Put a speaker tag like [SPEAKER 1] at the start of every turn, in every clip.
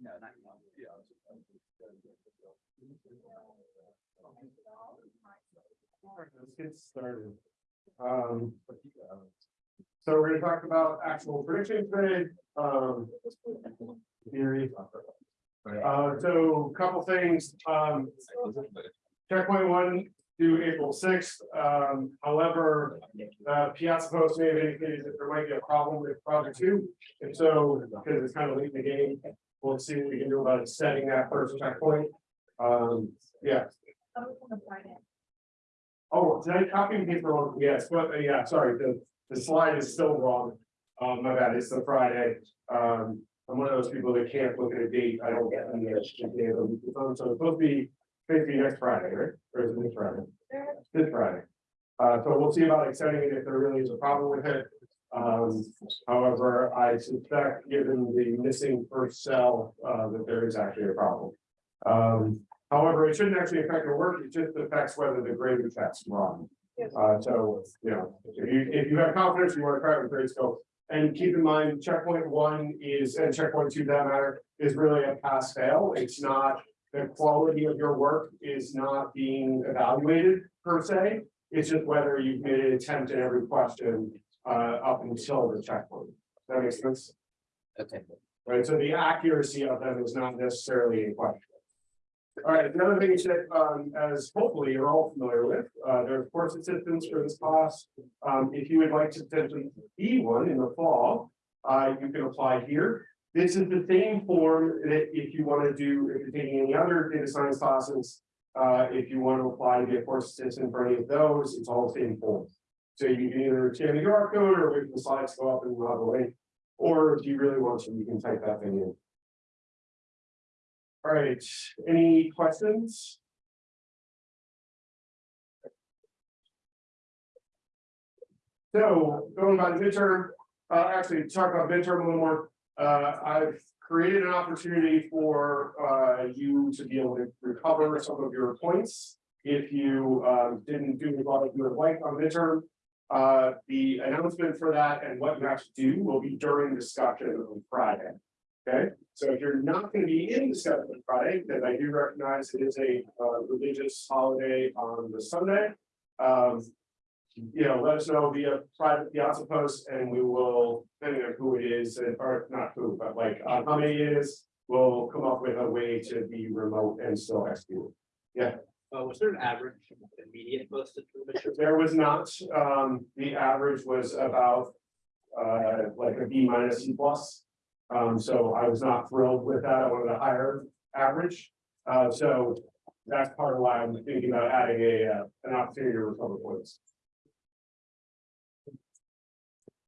[SPEAKER 1] No, not yet.
[SPEAKER 2] Let's get started. Um. So we're gonna talk about actual prediction today, um. Theory. Uh, so a couple things, um. Checkpoint one to April sixth, um, however, uh, Piazza Post may have indicated that there might be a problem with project two. If so, because it's kind of late in the game, we'll see what we can do about setting that first checkpoint. Um, yeah, Oh, did I copy and paste wrong? Yes, but uh, yeah, sorry, the, the slide is still wrong. Um, my bad, it's the Friday. Um, I'm one of those people that can't look at a date. I don't get the day of the week. So it's supposed to be, basically next Friday, right? Or is it this Friday? This Friday. Uh, so we'll see about extending it if there really is a problem with it. Um, however, I suspect, given the missing first cell, uh, that there is actually a problem. Um, However, it shouldn't actually affect your work, it just affects whether the grading text run. Uh, so, you know, if you, if you have confidence, you want to try it with Gradescope. And keep in mind, checkpoint one is, and checkpoint two, that matter, is really a pass fail. It's not, the quality of your work is not being evaluated per se. It's just whether you've made an attempt in every question, uh, up until the checkpoint. That makes sense,
[SPEAKER 1] Okay.
[SPEAKER 2] right? So the accuracy of them is not necessarily in question. All right, the other thing is that, um, as hopefully you're all familiar with, uh, there are course assistants for this class. Um, if you would like to potentially be one in the fall, uh, you can apply here. This is the same form that if you want to do, if you're taking any other data science classes, uh, if you want to apply to be a course assistant for any of those, it's all the same form. So you can either scan the QR code or wait for the slides to go up and we'll have a link. Or if you really want to, you can type that thing in. All right, any questions? So going by the midterm, uh, actually talk about midterm a little more. Uh, I've created an opportunity for, uh, you to be able to recover some of your points. If you, um, didn't do what you would like on midterm. Uh, the announcement for that and what you have to do will be during discussion on Friday. Okay, so if you're not gonna be in discussion on Friday, then I do recognize it is a uh, religious holiday on the Sunday. Um, you know, let us know via private piazza post and we will, depending on who it is, and- or not who, but like uh, how many it is. We'll come up with a way to be remote and still execute. Yeah.
[SPEAKER 1] Uh, was there an average immediate posted for the mission?
[SPEAKER 2] There was not, um, the average was about. Uh, like a B minus C plus. Um, so I was not thrilled with that, I wanted a higher average. Uh, so that's part of why I'm thinking about adding a, uh, an opportunity to recover points.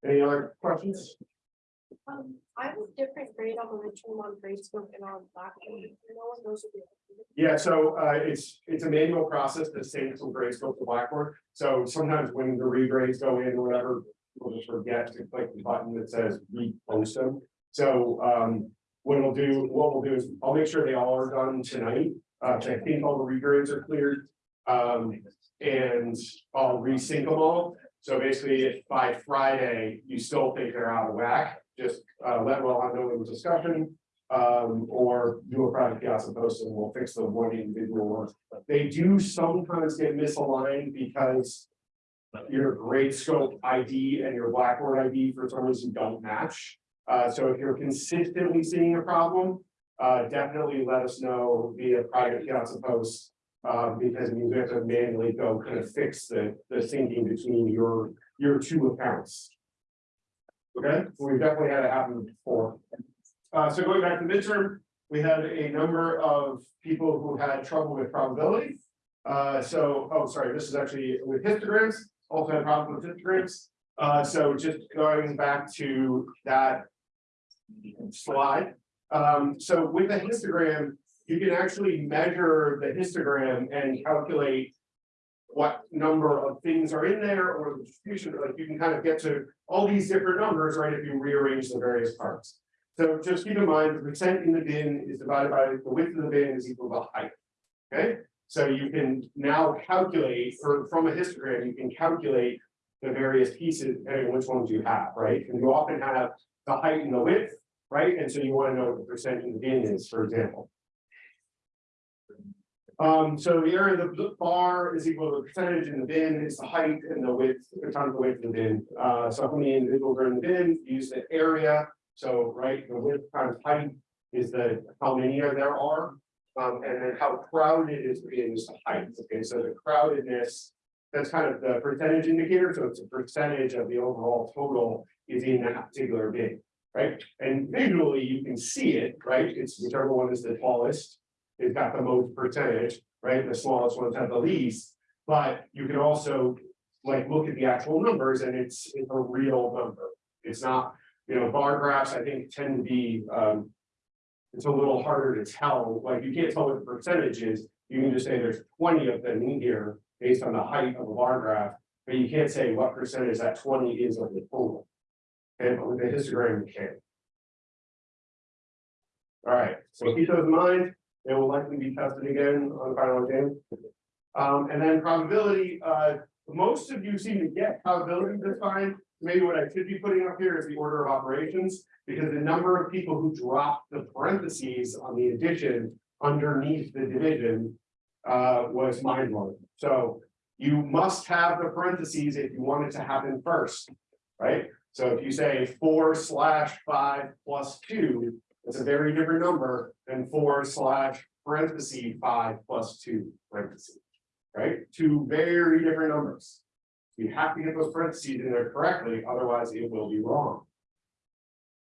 [SPEAKER 2] Any other questions?
[SPEAKER 3] Um, I have a different grade on the Richmond on scope and on Blackboard. No one knows what
[SPEAKER 2] Yeah, so uh it's it's a manual process the same from Gradescope to Blackboard. So sometimes when the regrades go in or whatever, people just forget to click the button that says repost them. So um what we'll do, what we'll do is I'll make sure they all are done tonight. Uh, I think all the regrades are cleared. Um, and I'll resync them all. So basically, if by Friday, you still think they're out of whack, just uh let well the discussion. Um, or do a private piazza post and we'll fix the one individual ones. They do sometimes get misaligned because. Your Gradescope ID and your Blackboard ID for some reason don't match. Uh, so if you're consistently seeing a problem, uh, definitely let us know via private piazza post. Uh, because means we have to manually go kind of fix the, the syncing between your, your two accounts. Okay, so we've definitely had it happen before. Uh, so going back to midterm, we had a number of people who had trouble with probability. Uh, so, oh, sorry, this is actually with histograms, also had problems with histograms. Uh, so just going back to that slide. Um, so with a histogram, you can actually measure the histogram and calculate what number of things are in there or the distribution, like you can kind of get to all these different numbers, right, if you rearrange the various parts. So just keep in mind, the percent in the bin is divided by the width of the bin is equal to the height. Okay, So you can now calculate, or from a histogram, you can calculate the various pieces, depending which ones you have, right? And you often have the height and the width, right? And so you want to know what the percentage of the bin is, for example. Um, so the area of the bar is equal to the percentage in the bin, is the height and the width, the times the width of the bin. Uh, so how many individuals are in the bin, use the area, so, right, the width times height is the, how many are there are. Um, and then how crowded is the bin is the height, okay, so the crowdedness. That's kind of the percentage indicator, so it's a percentage of the overall total is in that particular bin, right? And visually, you can see it, right, it's whichever one is the tallest. It's got the most percentage, right, the smallest ones have the least, but you can also. Like, look at the actual numbers and it's, it's a real number, it's not, you know, bar graphs, I think tend to be, um. It's a little harder to tell, like, you can't tell what the percentage is, you can just say there's twenty of them in here based on the height of a bar graph. But you can't say what percentage that twenty is of the total. And with the histogram, you can. All right, so keep those in mind, they will likely be tested again on the final exam. Um, and then probability, uh, most of you seem to get probability this time. Maybe what I should be putting up here is the order of operations, because the number of people who drop the parentheses on the addition underneath the division. Uh, was mind blowing. So you must have the parentheses if you want it to happen first, right? So if you say four slash five plus two, it's a very different number than four slash parentheses five plus two parentheses. Right, two very different numbers. You have to get those parentheses in there correctly, otherwise it will be wrong.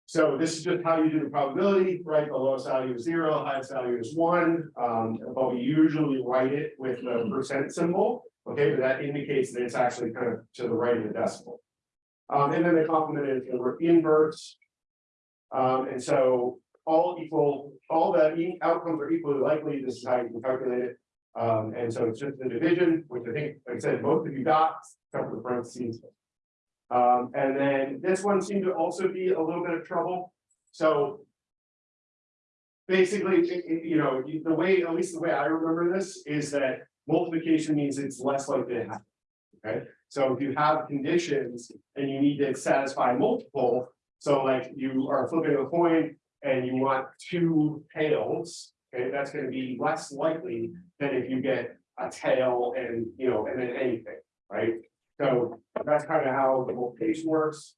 [SPEAKER 2] So this is just how you do the probability, right? The lowest value is zero, highest value is one, um, but we usually write it with the percent symbol. Okay, but that indicates that it's actually kind of to the right of the decimal. Um, and then the complement is inverse. Um, and so all equal, all the outcomes are equally likely, this is how you can calculate it. Um, and so it's just the division, which I think, like I said, most of you got, except for the parentheses. Um, and then this one seemed to also be a little bit of trouble, so. Basically, it- you know, the way, at least the way I remember this, is that multiplication means it's less likely to happen. Okay, so if you have conditions and you need to satisfy multiple, so like you are flipping a coin and you want two tails. Okay, that's gonna be less likely than if you get a tail and, you know, and then anything, right? So that's kind of how the whole multiplication works.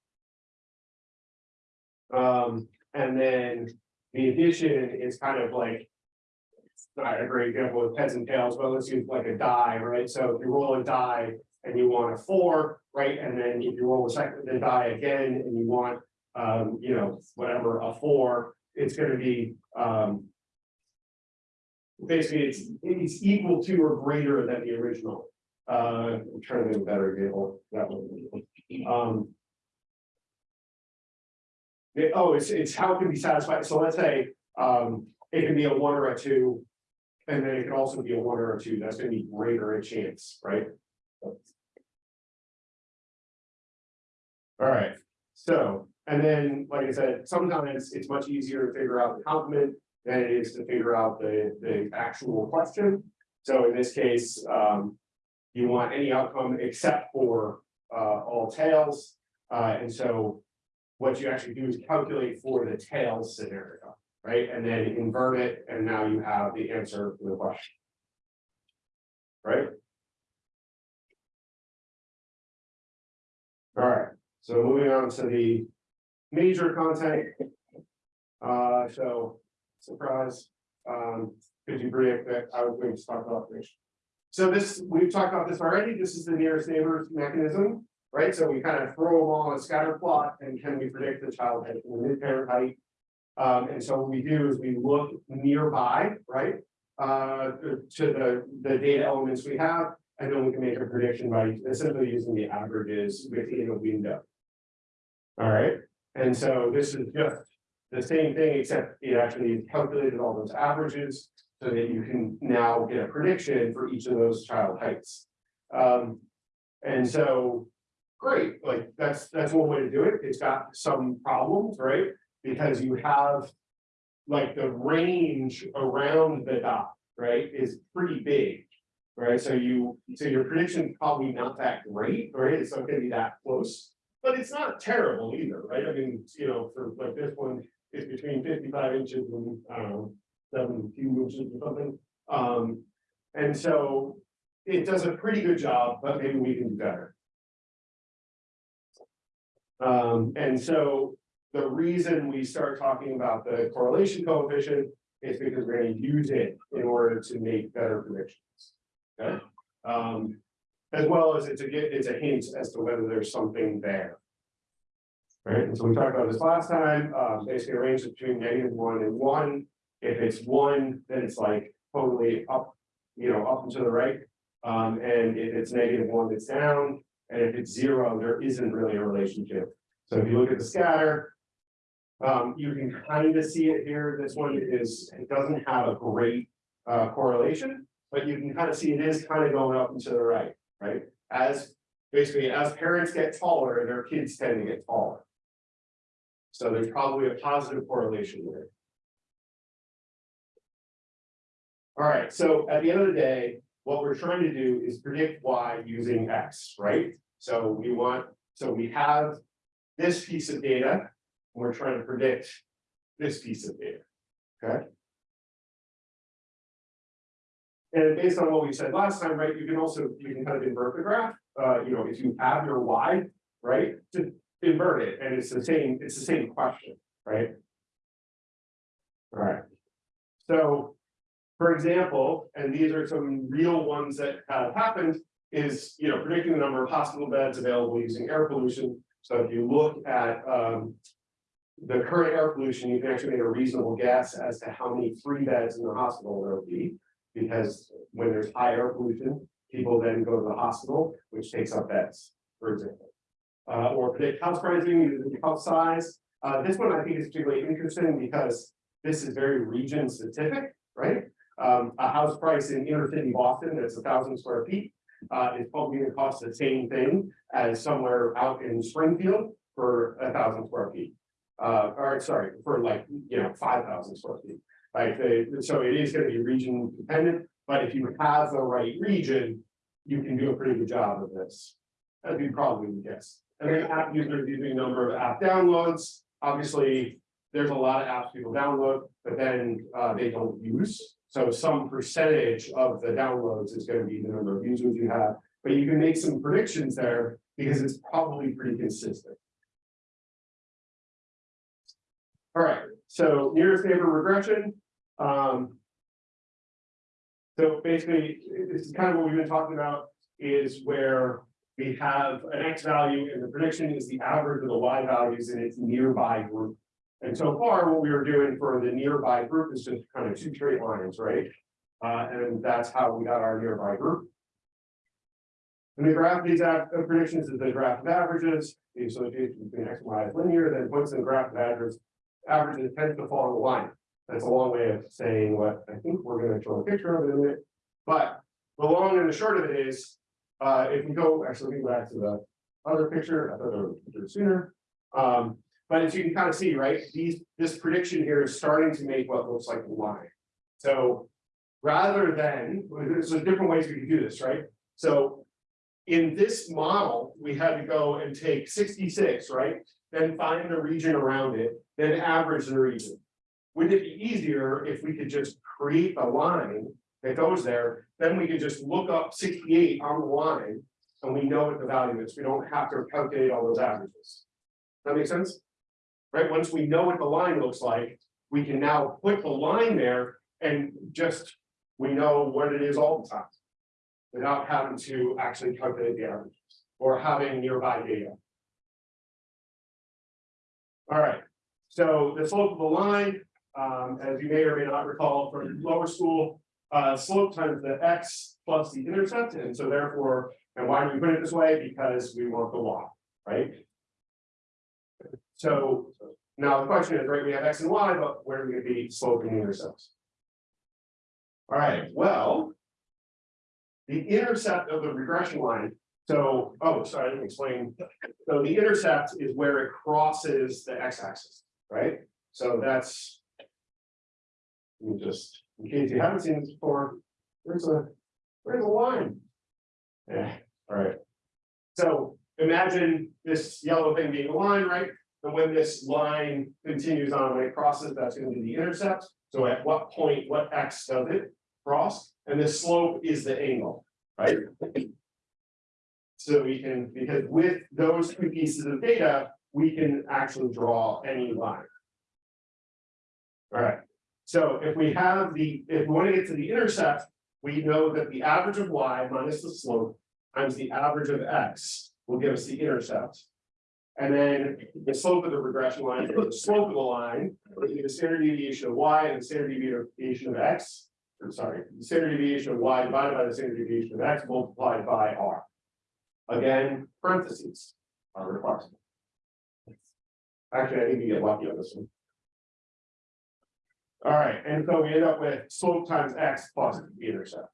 [SPEAKER 2] Um, and then the addition is kind of like. Not a great example with heads and tails, but let's use like a die, right? So if you roll a die and you want a four, right? And then if you roll a second, the die again and you want, um, you know, whatever, a four, it's gonna be, um. Basically, it's, it's equal to or greater than the original. Uh, I'm trying to think a better example, that one. Um. yeah, oh, it's, it's how it can be satisfied, so let's say, um, it can be a one or a two. And then it can also be a one or a two, that's gonna be greater in chance, right? Alright, so, and then, like I said, sometimes it's much easier to figure out the complement than it is to figure out the, the actual question. So in this case, um, you want any outcome except for, uh, all tails. Uh, and so what you actually do is calculate for the tails scenario, right? And then invert it, and now you have the answer to the question. Right? All right, so moving on to the major content. Uh, so, surprise, um, could you predict that I was going to talk about this? So this, we've talked about this already, this is the nearest neighbors mechanism, right? So we kind of throw them all on a scatter plot and can we predict the child height and the mid-parent height? Um, and so what we do is we look nearby, right? Uh, to the, the data elements we have, and then we can make a prediction by essentially using the averages within a window. All right, and so this is just the same thing, except it actually calculated all those averages. So that you can now get a prediction for each of those child heights. Um, and so, great, like, that's, that's one way to do it, it's got some problems, right? Because you have. Like the range around the dot, right, is pretty big. Right, so you, so your prediction is probably not that great, right? It's not gonna be that close. But it's not terrible either, right? I mean, you know, for like this one, it's between fifty-five inches and, I don't know, seven few inches or something. Um, and so it does a pretty good job, but maybe we can do better. Um, and so the reason we start talking about the correlation coefficient is because we're gonna use it in order to make better predictions. Okay, um, as well as it's a, it's a hint as to whether there's something there. Right, and so we talked about this last time, um, basically a range between negative one and one. If it's one, then it's like totally up, you know, up and to the right. Um, and if it's negative one, it's down, and if it's zero, there isn't really a relationship. So if you look at the scatter. Um, you can kind of see it here, this one is, it doesn't have a great uh correlation. But you can kind of see it is kind of going up and to the right, right? As basically as parents get taller, their kids tend to get taller. So there's probably a positive correlation there. All right, so at the end of the day, what we're trying to do is predict Y using X, right? So we want, so we have this piece of data. and We're trying to predict this piece of data, okay? And based on what we said last time, right, you can also, you can kind of invert the graph, uh, you know, if you have your Y, right, to invert it, and it's the same, it's the same question, right? All right. So, for example, and these are some real ones that have happened, is, you know, predicting the number of hospital beds available using air pollution. So if you look at, um. The current air pollution, you can actually make a reasonable guess as to how many free beds in the hospital there will be. Because when there's high air pollution, people then go to the hospital, which takes up beds, for example. Uh, or predict house pricing using house size. Uh, this one I think is particularly interesting because this is very region specific, right? Um, a house price in inner city Boston that's a thousand square feet. Uh, is probably gonna cost the same thing as somewhere out in Springfield for a thousand square feet. Uh, or sorry, for like, you know, five thousand square feet. The, so it is gonna be region dependent, but if you have the right region, you can do a pretty good job of this. As you probably would guess. And then app users using number of app downloads, obviously, there's a lot of apps people download, but then uh they don't use. So some percentage of the downloads is gonna be the number of users you have, but you can make some predictions there because it's probably pretty consistent. All right, so nearest neighbor regression, um. So basically, this is kind of what we've been talking about, is where we have an X value and the prediction is the average of the Y values in its nearby group. And so far, what we were doing for the nearby group is just kind of two straight lines, right? Uh, and that's how we got our nearby group. And the graph of these predictions is the graph of averages, the association between X and Y is linear, then in the graph of averages. Averages tend to fall in the line. That's a long way of saying what I think we're gonna show a picture of it in a minute. But the long and the short of it is, uh, if we go, actually, go back to the other picture, I thought there was a picture sooner. Um, but as you can kind of see, right, these, this prediction here is starting to make what looks like a line. So rather than, there's different ways we can do this, right? So in this model, we had to go and take sixty-six, right? Then find the region around it, then average the region. Wouldn't it be easier if we could just create a line that goes there, then we could just look up sixty-eight on the line. And we know what the value is, we don't have to calculate all those averages. That makes sense? Right, once we know what the line looks like, we can now put the line there and just, we know what it is all the time. Without having to actually calculate the averages or having nearby data. All right, so the slope of the line, um, as you may or may not recall from lower school, uh, slope times the x plus the intercept, and so therefore, and why do we put it this way? Because we want the y, right? So now the question is, right, we have x and y, but where are we gonna be sloping intercepts? All right, well. The intercept of the regression line, so, oh, sorry, I didn't explain. So the intercept is where it crosses the x-axis, right? So that's. Me just, in case you haven't seen this before, there's a there's a line? Yeah, all right. So imagine this yellow thing being a line, right? And when this line continues on, when it crosses, that's gonna be the intercept. So at what point, what x does it cross? And the slope is the angle, right? So we can, because with those two pieces of data, we can actually draw any line. All right, so if we have the, if we want to get to the intercept, we know that the average of y minus the slope times the average of x will give us the intercept. And then the slope of the regression line, the slope of the line, will be the standard deviation of y and the standard deviation of x. I'm sorry, the standard deviation of y divided by the standard deviation of x multiplied by r. Again, parentheses are required. Actually, I think you get lucky on this one. All right, and so we end up with slope times x plus the intercept.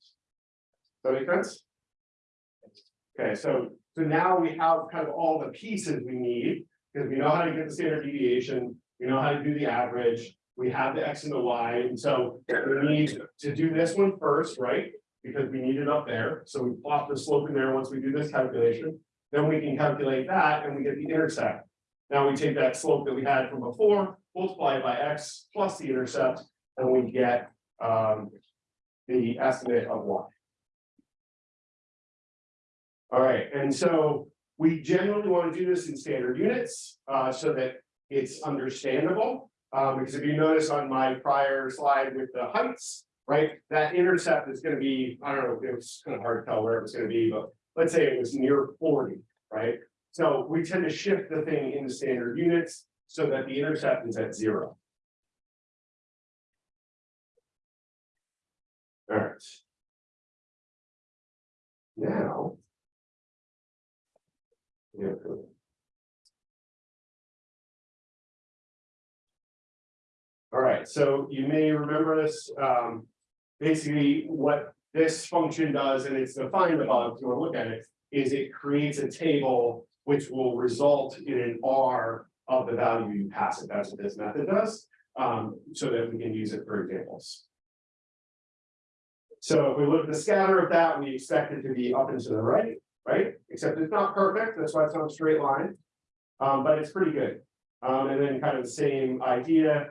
[SPEAKER 2] Does that make sense? Okay, so, so now we have kind of all the pieces we need, because we know how to get the standard deviation, we know how to do the average. We have the x and the y, and so we need to do this one first, right? Because we need it up there, so we plot the slope in there once we do this calculation. Then we can calculate that and we get the intercept. Now we take that slope that we had from before, multiply it by x plus the intercept, and we get um. The estimate of y. All right, and so we generally want to do this in standard units, uh, so that it's understandable. Uh, because if you notice on my prior slide with the heights, right, that intercept is gonna be, I don't know, it was kind of hard to tell where it was gonna be, but let's say it was near forty, right? So we tend to shift the thing into standard units so that the intercept is at zero. All right. Now. Yeah. All right, so you may remember this, um, basically what this function does, and it's defined above, if you want to look at it, is it creates a table which will result in an R of the value you pass it. That's what this method does, um, so that we can use it for examples. So if we look at the scatter of that, we expect it to be up and to the right, right? Except it's not perfect, that's why it's not a straight line. Um, but it's pretty good. Um, and then kind of the same idea.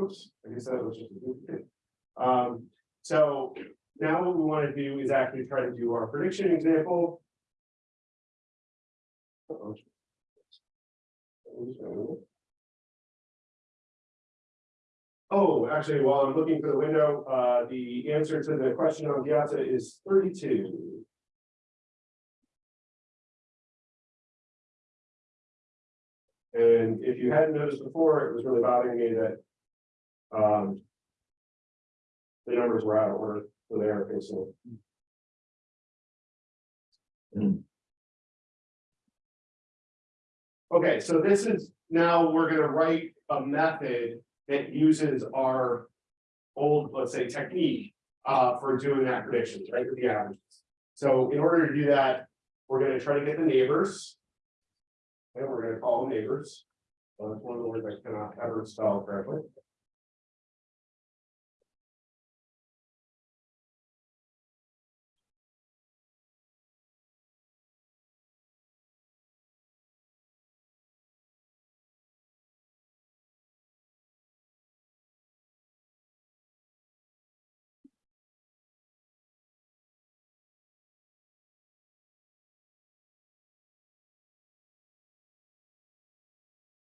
[SPEAKER 2] Oops, I guess that was just a duplicate. Um, so now what we want to do is actually try to do our prediction example. Uh-oh. Oh, actually, while I'm looking for the window, uh, the answer to the question on Piazza is thirty-two. And if you hadn't noticed before, it was really bothering me that. Um. The numbers were out of order, for they are facing. Okay, so this is, now we're gonna write a method that uses our. Old, let's say, technique, uh, for doing that predictions, right, with the averages. So in order to do that, we're gonna try to get the neighbors. And we're gonna call them neighbors. Uh, it's one of the words I cannot ever spell correctly.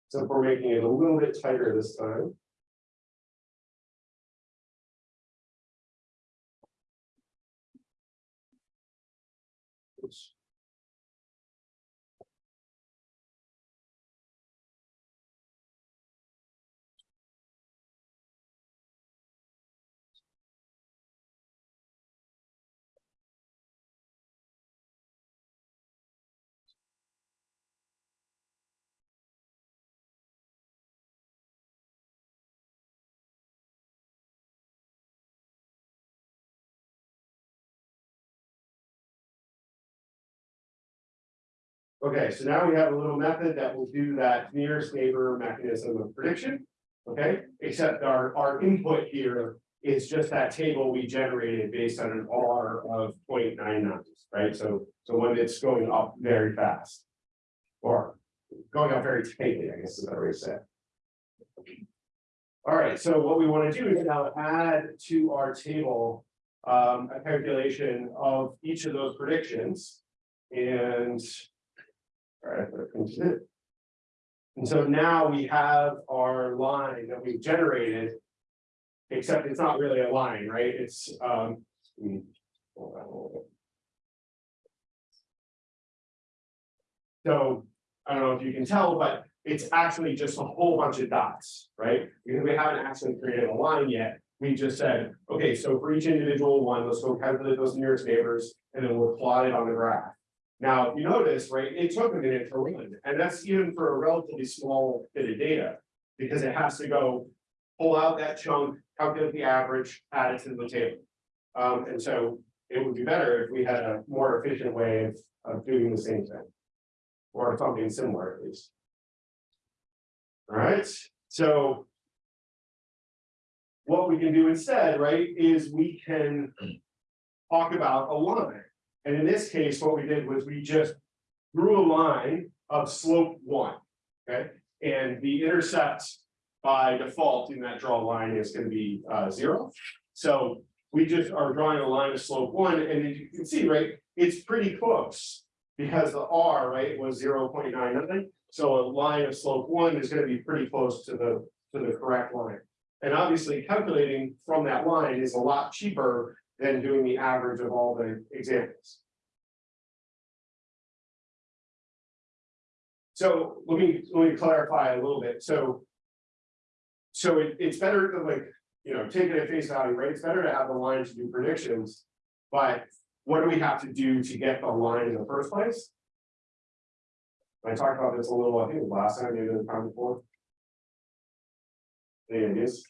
[SPEAKER 2] So if we're making it a little bit tighter this time. Oops. Okay, so now we have a little method that will do that nearest neighbor mechanism of prediction. Okay, except our, our input here is just that table we generated based on an R of 0.99, right? So, so when it's going up very fast. Or going up very tightly, I guess is way to say. All right, so what we want to do is now add to our table. Um, a calculation of each of those predictions and. Right, that comes in. And so now we have our line that we've generated. Except it's not really a line, right? It's um. So, I don't know if you can tell, but it's actually just a whole bunch of dots, right? Because we haven't actually created a line yet. We just said, okay, so for each individual one, let's go calculate those nearest neighbors, and then we'll plot it on the graph. Now, you notice, right, it took a minute to run, and that's even for a relatively small bit of data. Because it has to go pull out that chunk, calculate the average, add it to the table. Um, and so it would be better if we had a more efficient way of, of doing the same thing. Or something similar at least. Alright, so. What we can do instead, right, is we can. Talk about a line, and in this case, what we did was we just. Drew a line of slope one, okay, and the intercept. By default in that draw line is gonna be uh zero, so we just are drawing a line of slope one, and as you can see, right, it's pretty close. Because the R, right, was zero point nine nine, so a line of slope one is gonna be pretty close to the, to the correct line. And obviously calculating from that line is a lot cheaper than doing the average of all the examples. So let me, let me clarify a little bit, so. So it, it's better to like, you know, take it at face value, right? It's better to have the line to do predictions. But what do we have to do to get the line in the first place? I talked about this a little, I think last time, maybe the time before. Any ideas?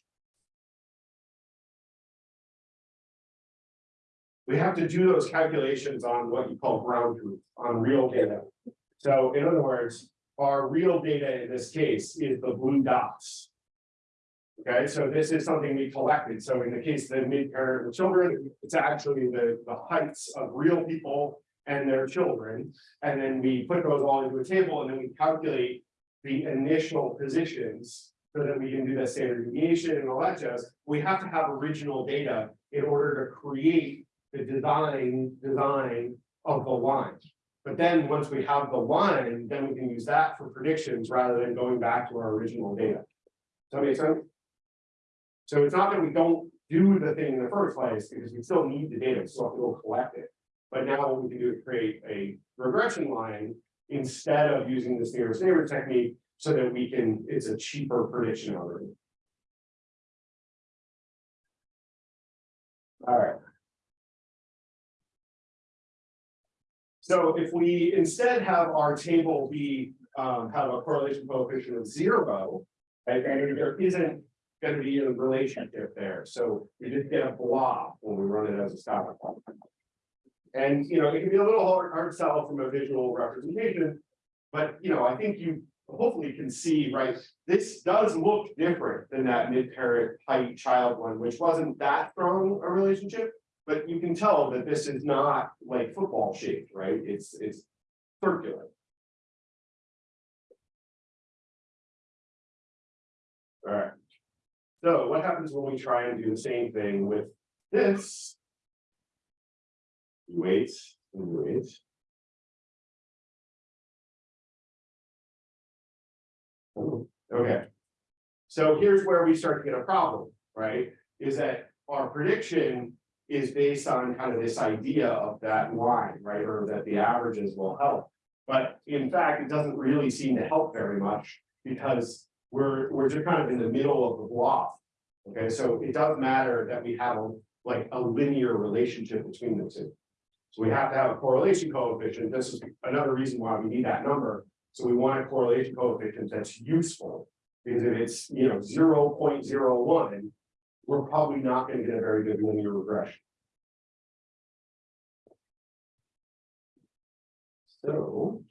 [SPEAKER 2] We have to do those calculations on what you call ground truth, on real data. So in other words, our real data in this case is the blue dots. Okay, so this is something we collected. So in the case of the mid-parent children, it's actually the, the heights of real people and their children. And then we put those all into a table and then we calculate the initial positions so that we can do the standard deviation and all that jazz. We have to have original data in order to create the design, design of the line. But then once we have the line, then we can use that for predictions rather than going back to our original data. Does that make sense? So it's not that we don't do the thing in the first place, because we still need the data, so we'll collect it. But now what we can do is create a regression line instead of using this nearest neighbor technique, so that we can, it's a cheaper prediction algorithm. All right. So if we instead have our table be, um, have a correlation coefficient of zero. right, and there isn't gonna be a relationship there, so we just get a blob when we run it as a scatter plot. And, you know, it can be a little hard, hard to tell from a visual representation. But, you know, I think you hopefully can see, right, this does look different than that mid-parent height child one, which wasn't that strong a relationship. But you can tell that this is not like football shaped, right? It's, it's circular. Alright. So what happens when we try and do the same thing with this? You Wait, and you wait. Oh, Okay. So here's where we start to get a problem, right? Is that our prediction is based on kind of this idea of that line, right? Or that the averages will help. But in fact, it doesn't really seem to help very much because we're, we're just kind of in the middle of the block. Okay, so it doesn't matter that we have a, like a linear relationship between the two. So we have to have a correlation coefficient. This is another reason why we need that number. So we want a correlation coefficient that's useful. Because if it's, you know, 0.01, we're probably not gonna get a very good linear regression. So.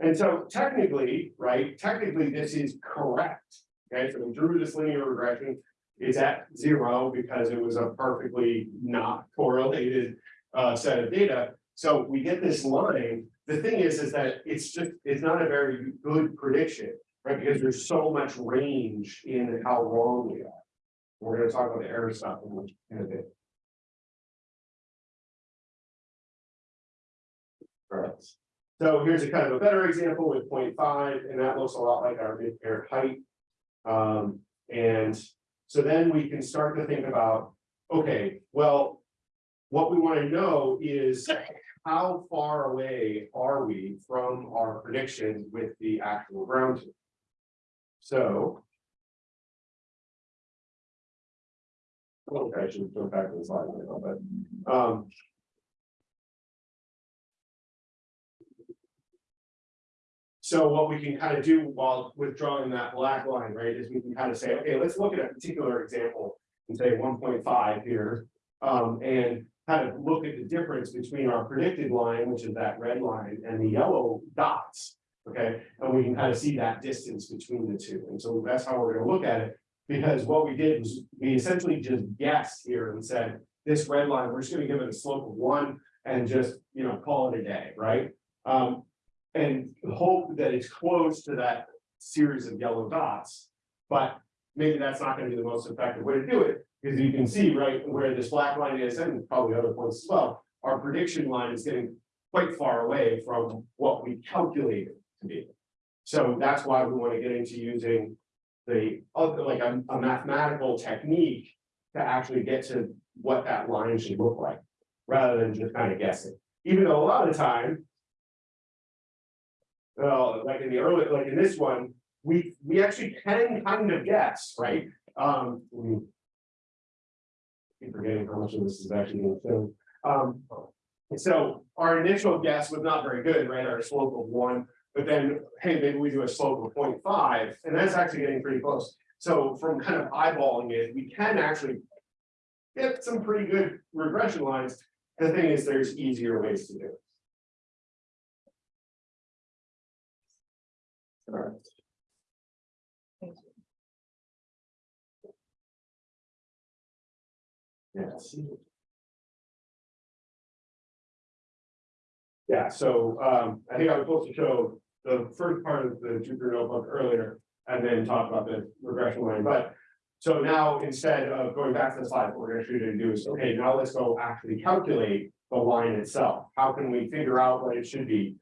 [SPEAKER 2] And so technically, right, technically this is correct. Okay, so we drew this linear regression. It's at zero because it was a perfectly not correlated uh set of data. So we get this line. The thing is, is that it's just, it's not a very good prediction, right? Because there's so much range in how wrong we are. We're gonna talk about the error stuff in a bit. Alright, so here's a kind of a better example with 0.5, and that looks a lot like our mid-pair height. Um, and so then we can start to think about, okay, well. What we want to know is how far away are we from our prediction with the actual ground truth? So. Okay, I should go back to the slide, a little bit, um. So what we can kind of do while withdrawing that black line, right, is we can kind of say, okay, let's look at a particular example. And say one point five here, um, and kind of look at the difference between our predicted line, which is that red line, and the yellow dots. Okay, and we can kind of see that distance between the two, and so that's how we're gonna look at it. Because what we did was, we essentially just guessed here and said, this red line, we're just gonna give it a slope of one. And just, you know, call it a day, right? Um, and hope that it's close to that series of yellow dots. But maybe that's not gonna be the most effective way to do it, because you can see right where this black line is, and probably other points as well. Our prediction line is getting quite far away from what we calculated to be. So that's why we want to get into using the other, like a, a mathematical technique. To actually get to what that line should look like, rather than just kind of guessing, even though a lot of the time. Well, like in the early, like in this one, we, we actually can kind of guess, right? Um. Keep forgetting how much of this is actually being filmed. Um, so our initial guess was not very good, right? Our slope of one, but then, hey, maybe we do a slope of 0.5, and that's actually getting pretty close. So from kind of eyeballing it, we can actually. Get some pretty good regression lines. The thing is, there's easier ways to do it. Alright. Yes. Yeah, so um, I think I was supposed to show the first part of the Jupyter notebook earlier. And then talk about the regression line, but. So now instead of going back to the slide, what we're gonna show you to do is, okay, now let's go actually calculate the line itself. How can we figure out what it should be?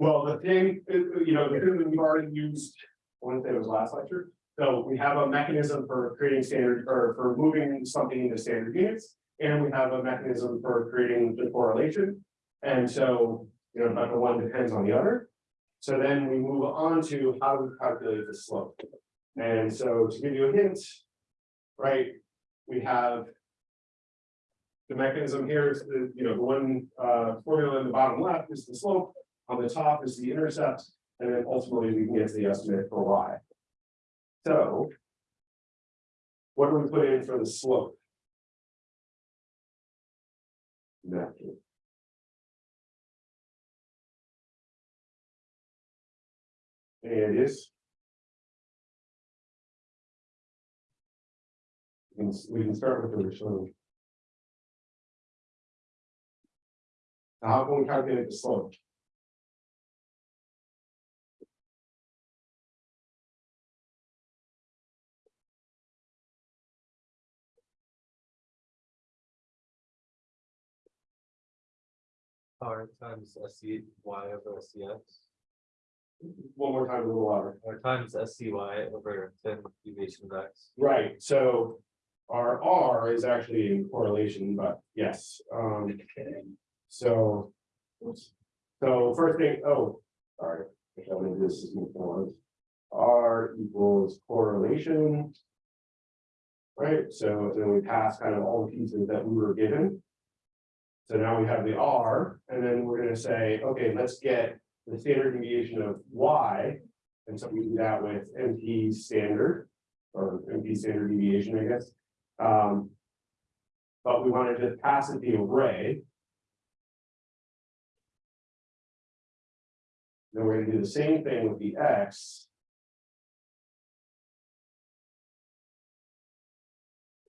[SPEAKER 2] Well, the thing, you know, the thing that we've already used, I want to say it was last lecture. So we have a mechanism for creating standard, or for moving something into standard units. And we have a mechanism for creating the correlation. And so, you know, but the one depends on the other. So then we move on to how to calculate the slope. And so to give you a hint, right, we have. The mechanism here is the, you know, the one uh formula in the bottom left is the slope, on the top is the intercept, and then ultimately we can get to the estimate for y. So. What do we put in for the slope? Naturally. And it is. We can, we can start with the original. How can we calculate the slope?
[SPEAKER 4] R times S C Y over S C X,
[SPEAKER 2] One more time, a little louder.
[SPEAKER 4] or times S C Y over ten deviation of X.
[SPEAKER 2] Right, so. Our R is actually in correlation, but yes, um. So. So first thing, oh, sorry. I make this is more. R equals correlation. Right, so then we pass kind of all the pieces that we were given. So now we have the R, and then we're gonna say, okay, let's get the standard deviation of Y. And so we do that with NP standard, or NP standard deviation, I guess. Um. But we want to pass it the array. Then we're gonna do the same thing with the X.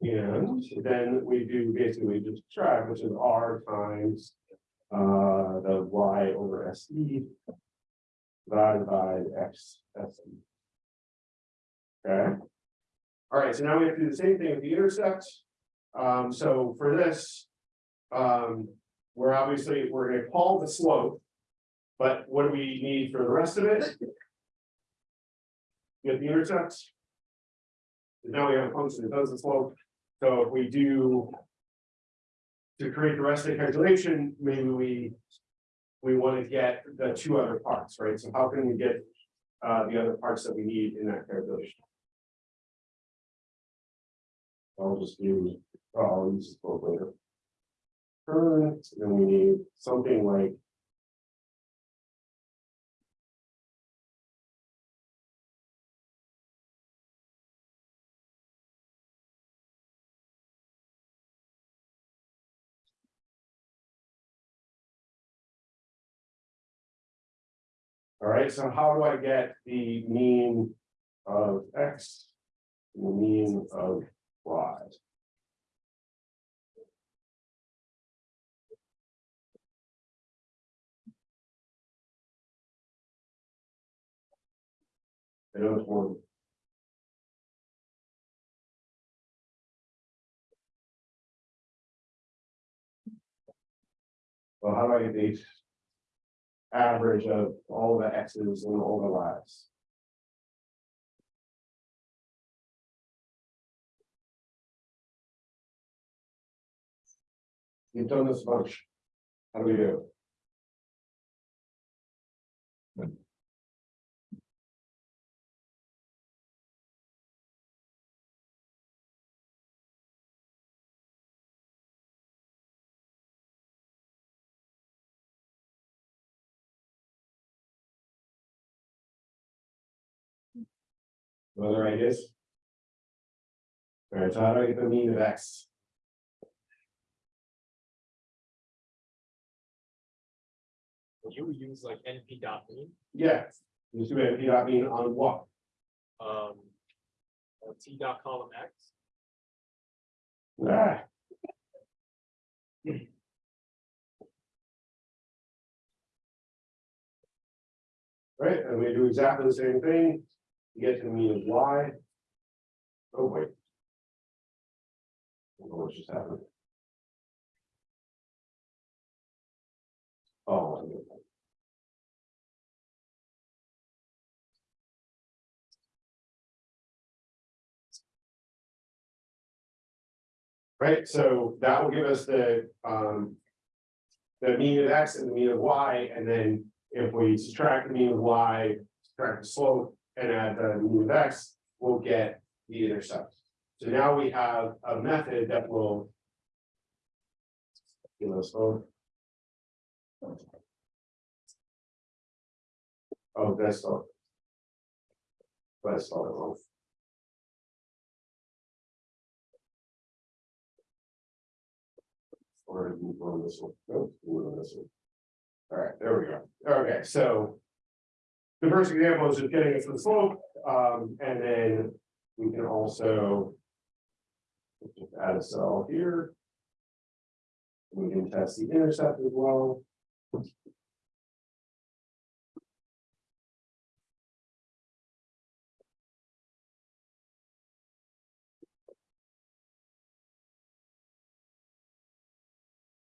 [SPEAKER 2] And then we do basically just subtract, which is R times. Uh, the Y over S E. Divided by X S E. Okay. All right, so now we have to do the same thing with the intersect. Um, so for this. Um, we're obviously, we're gonna call the slope. But what do we need for the rest of it? Get the intercepts. Now we have a function that does the slope, so if we do. To create the rest of the calculation, maybe we. We want to get the two other parts, right? So how can we get uh the other parts that we need in that calculation? I'll just do, oh, I'll use this later. Current, then we need something like. Right, so how do I get the mean of X? and The mean of Y? I it's one. Well, how do I get the average of all the X's and all the Y's? You've done this much. How do we do? Other ideas? All right, so how do I get the mean of X?
[SPEAKER 4] You use like NP dot mean,
[SPEAKER 2] Yeah, just do know, I mean, on what?
[SPEAKER 4] um. uh, T dot column X,
[SPEAKER 2] Ah. Right, and we do exactly the same thing, you get to the mean of Y. Oh, wait. What just happened? Oh. Right, so that will give us the, um. The mean of X and the mean of Y, and then if we subtract the mean of Y, subtract the slope and add the mean of X, we'll get the intercept. So now we have a method that will. You know, so. Oh, that's all. That's all. Or move on this one, no, move on this one. All right, there we go, okay, so. The first example is just getting it to the slope, um, and then we can also. Just add a cell here. We can test the intercept as well.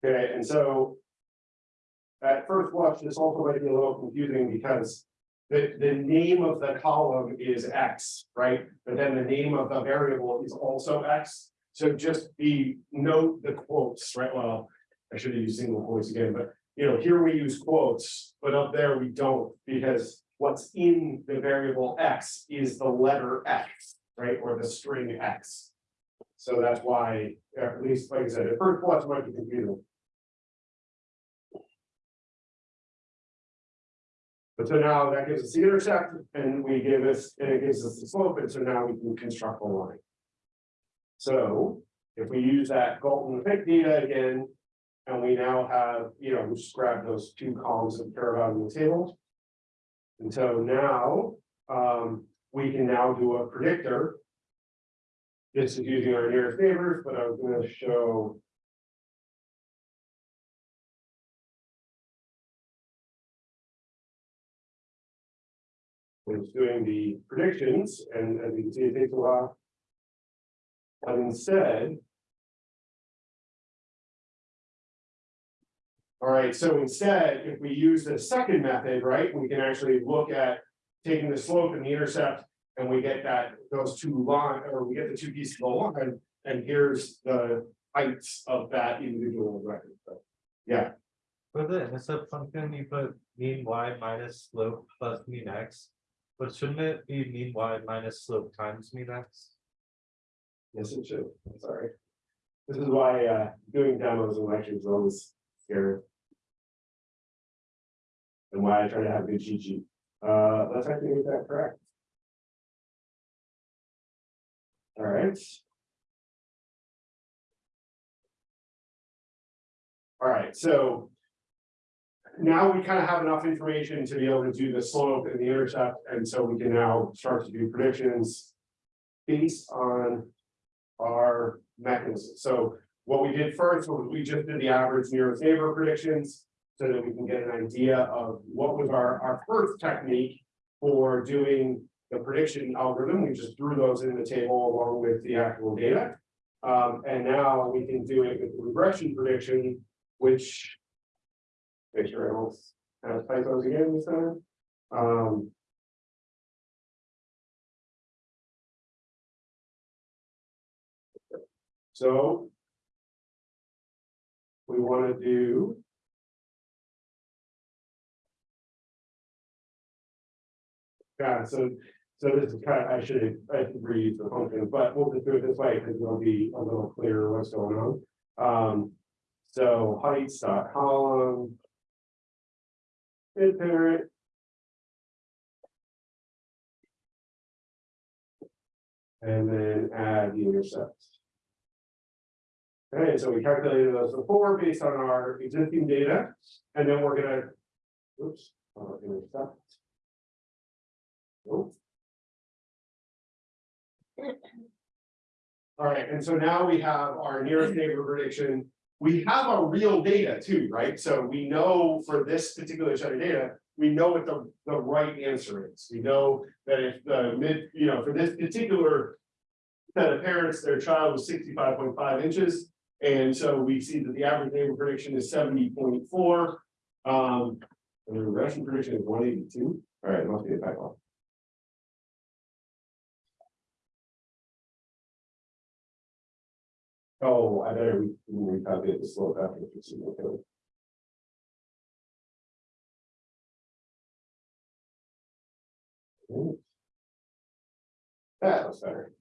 [SPEAKER 2] Okay, and so. At first blush, this also might be a little confusing because. The, the name of the column is X, right? But then the name of the variable is also X. So just be, note the quotes, right? Well, I should have used single quotes again, but you know, here we use quotes, but up there we don't, because. What's in the variable X is the letter X, right? Or the string X. So that's why, at least, like I said, at first blush might be confusing. But so now that gives us the intercept and we give us, and it gives us the slope, and so now we can construct a line. So if we use that Galton pick data again. And we now have, you know, we just grab those two columns of about in the table. And so now, um, we can now do a predictor. This is using our nearest neighbors, but I was gonna show. Was doing the predictions, and as you can see, it takes a while. But instead. All right, so instead, if we use the second method, right, we can actually look at taking the slope and the intercept. And we get that, those two line, or we get the two pieces of the line, and here's the heights of that individual record. So, Yeah,
[SPEAKER 4] For the intercept function, you put mean y minus slope plus mean x. But shouldn't it be mean y minus slope times mean x?
[SPEAKER 2] yes, it should, I'm sorry. This is why uh doing demos and lectures is always scary. And why I try to have good sheet. Uh, let's actually get that correct. All right. All right, so. Now we kind of have enough information to be able to do the slope and the intercept, and so we can now start to do predictions. Based on our mechanism. So what we did first was we just did the average nearest neighbor predictions. So that we can get an idea of what was our, our first technique for doing the prediction algorithm. We just threw those in the table along with the actual data. Um, and now we can do it with regression prediction, which. Make sure I don't typos again this time. Um, So. We wanna do. Yeah, so, so this is kind of, I should, I should read the function, but we'll just do it this way, because it'll be a little clearer what's going on. Um, so heights dot column. Mid parent. And then add the intercepts. Okay, so we calculated those before based on our existing data, and then we're gonna. Oops. uh, intercept. Nope. All right, and so now we have our nearest neighbor prediction. We have our real data too, right? So we know for this particular set of data, we know what the, the right answer is. We know that if the mid, you know, for this particular. Set of parents, their child was sixty-five point five inches. And so we see that the average neighbor prediction is seventy point four. Um, and the regression prediction is one eighty-two. All right, must be a typo. Oh, I better re- recalculate the slope after the single code. Ooh. That was better.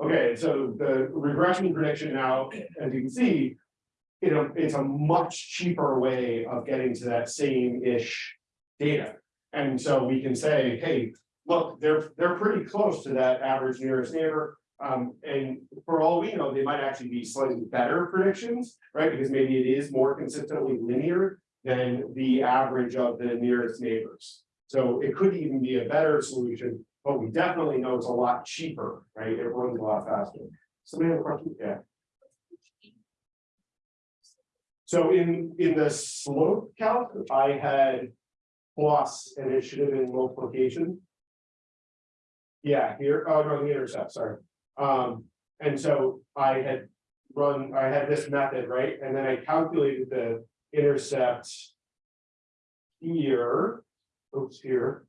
[SPEAKER 2] Okay, so the regression prediction now, as you can see. You know, it's a much cheaper way of getting to that same-ish data. And so we can say, hey, look, they're, they're pretty close to that average nearest neighbor. Um, and for all we know, they might actually be slightly better predictions, right? Because maybe it is more consistently linear than the average of the nearest neighbors. So it could even be a better solution, but we definitely know it's a lot cheaper, right? It runs a lot faster. Somebody have a question? Yeah. So in, in the slope calc, I had plus initiative in multiplication. Yeah, here, oh, no, the intercept, sorry. Um, and so I had run, I had this method, right? And then I calculated the intercept. Here, oops, here,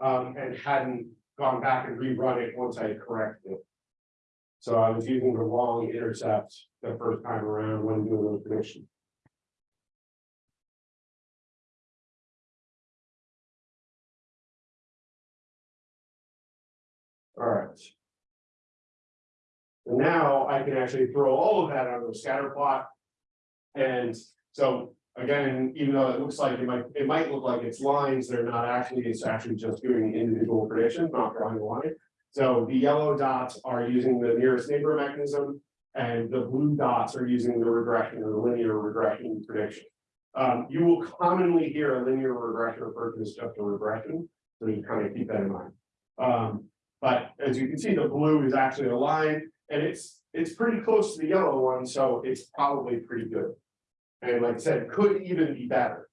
[SPEAKER 2] um, and hadn't gone back and rerun it once I corrected it. So I was using the wrong intercept the first time around when doing the predictions. And now I can actually throw all of that onto a scatter plot. And so again, even though it looks like it might, it might look like it's lines, they're not actually, it's actually just doing individual predictions, not drawing a line. So the yellow dots are using the nearest neighbor mechanism. And the blue dots are using the regression or the linear regression prediction. Um, you will commonly hear a linear regression referred to as just a regression. So you kind of keep that in mind. Um, but as you can see, the blue is actually a line and it's, it's pretty close to the yellow one, so it's probably pretty good. And like I said, could even be better.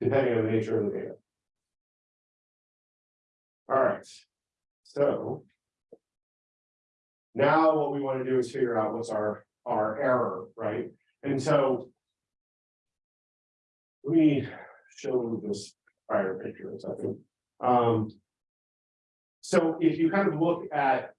[SPEAKER 2] Depending on the nature of the data. Alright, so. Now what we want to do is figure out what's our, our error, right? And so. Let me show this prior picture a second. Um. So if you kind of look at.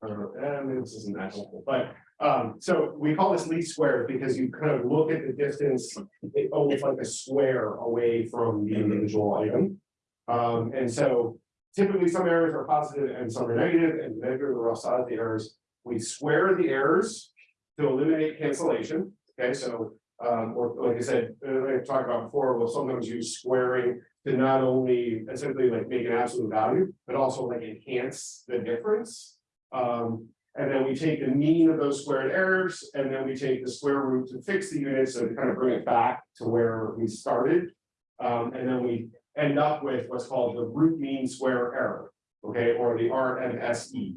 [SPEAKER 2] Uh, maybe this isn't that helpful, but, um, so we call this least squares because you kind of look at the distance. It almost like a square away from the individual item. Um, and so typically some errors are positive and some are negative, and measure the rough size of the errors. We square the errors to eliminate cancellation, okay, so, um, or like I said, uh, I talked about before, we'll sometimes use squaring. To not only essentially like make an absolute value, but also like enhance the difference. Um, and then we take the mean of those squared errors, and then we take the square root to fix the unit, so to kind of bring it back to where we started. Um, and then we end up with what's called the root mean square error, okay, or the RMSE.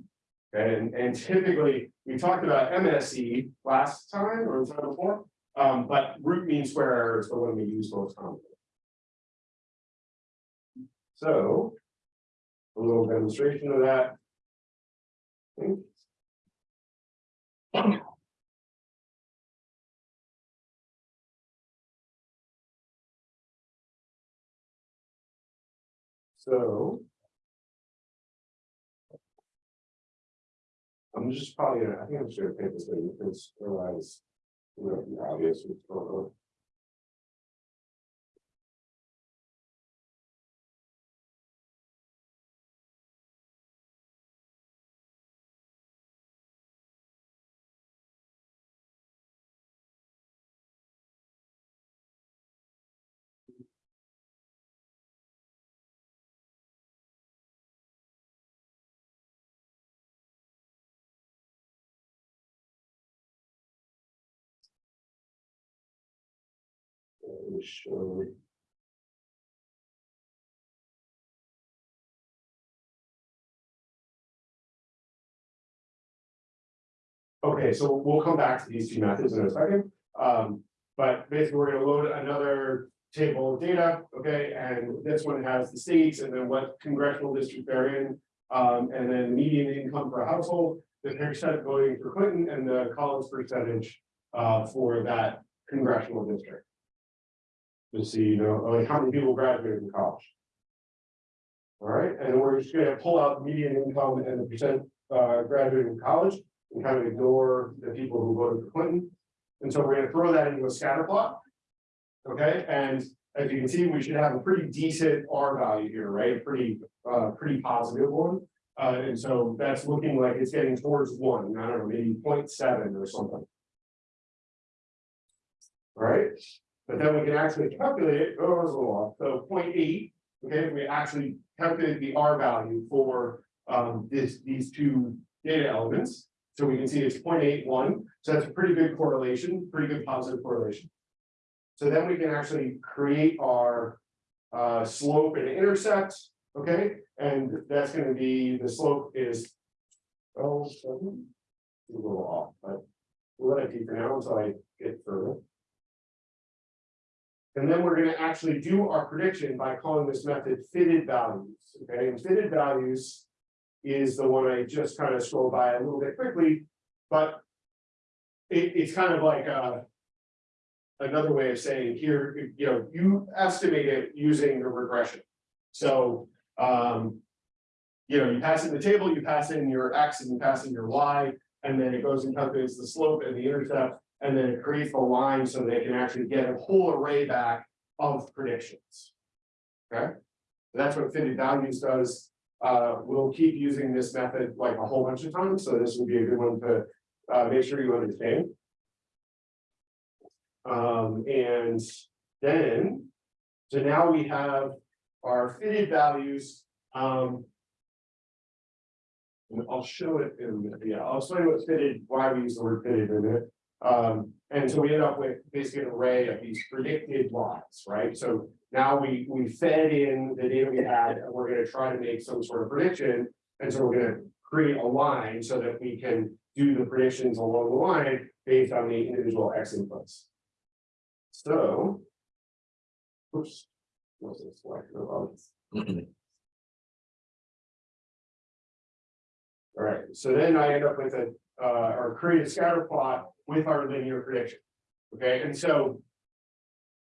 [SPEAKER 2] And, and typically, we talked about MSE last time or the time before, um, but root mean square error is the one we use most commonly. So, a little demonstration of that. So. I'm just probably gonna, I think I'm just gonna take this thing because otherwise. Be obvious what's going on. Let. Okay, so we'll come back to these two methods in a second, um, but basically, we're gonna load another table of data, okay, and this one has the states and then what congressional district they're in. Um, and then median income per household, the percent voting for Clinton and the Collins percentage, uh, for that congressional district. To see, you know, like how many people graduated from college. All right, and we're just gonna pull out median income and the percent uh graduated from college and kind of ignore the people who voted for Clinton. And so we're gonna throw that into a scatter plot. Okay, and as you can see, we should have a pretty decent R value here, right? Pretty uh pretty positive one. Uh, and so that's looking like it's getting towards one, I don't know, maybe 0.7 or something. All right, but then we can actually calculate it, oh, little off, so 0.8. Okay, we actually calculated the R value for um this, these two data elements. So we can see it's 0.81. so that's a pretty good correlation, pretty good positive correlation. So then we can actually create our uh slope and intercept, okay, and that's gonna be, the slope is. Oh. A little off, but we'll let it be for now until I get further. And then we're gonna actually do our prediction by calling this method fitted values, okay, and fitted values. Is the one I just kind of scrolled by a little bit quickly, but. It, it's kind of like, uh. Another way of saying here, you know, you estimate it using the regression. So, um. You know, you pass in the table, you pass in your X and you pass in your Y, and then it goes and calculates the slope and the intercept. And then it creates the line so they can actually get a whole array back of predictions. Okay, that's what fitted values does. Uh, we'll keep using this method like a whole bunch of times, so this would be a good one to uh make sure you understand. Um, and then, so now we have our fitted values, um. I'll show it in, a minute. yeah, I'll explain what fitted, why we use the word fitted in a minute. Um, and so we end up with basically an array of these predicted lines, right? So now we, we fed in the data we had, and we're gonna try to make some sort of prediction. And so we're gonna create a line so that we can do the predictions along the line based on the individual X inputs. So. Oops. Wasn't selected. All right, so then I end up with a, uh, or create a scatter plot with our linear prediction. Okay, and so.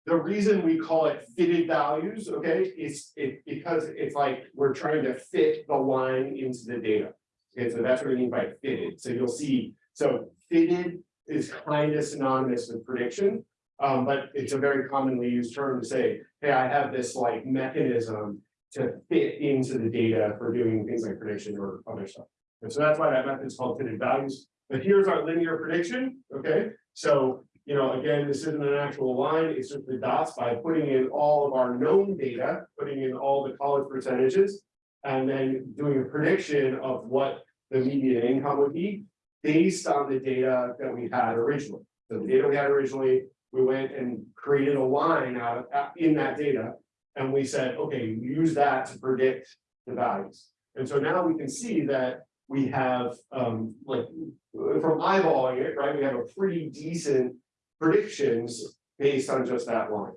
[SPEAKER 2] The reason we call it fitted values, okay, is it, because it's like we're trying to fit the line into the data. Okay, so that's what I mean by fitted, so you'll see, so fitted is kind of synonymous with prediction. Um, but it's a very commonly used term to say, hey, I have this like mechanism to fit into the data for doing things like prediction or other stuff. And so that's why that method is called fitted values. But here's our linear prediction, okay? So, you know, again, this isn't an actual line, it's just the dots by putting in all of our known data, putting in all the college percentages. And then doing a prediction of what the median income would be based on the data that we had originally. So the data we had originally, we went and created a line out of, out- in that data. And we said, okay, use that to predict the values. And so now we can see that we have, um, like, from eyeballing it, right, we have a pretty decent predictions based on just that line.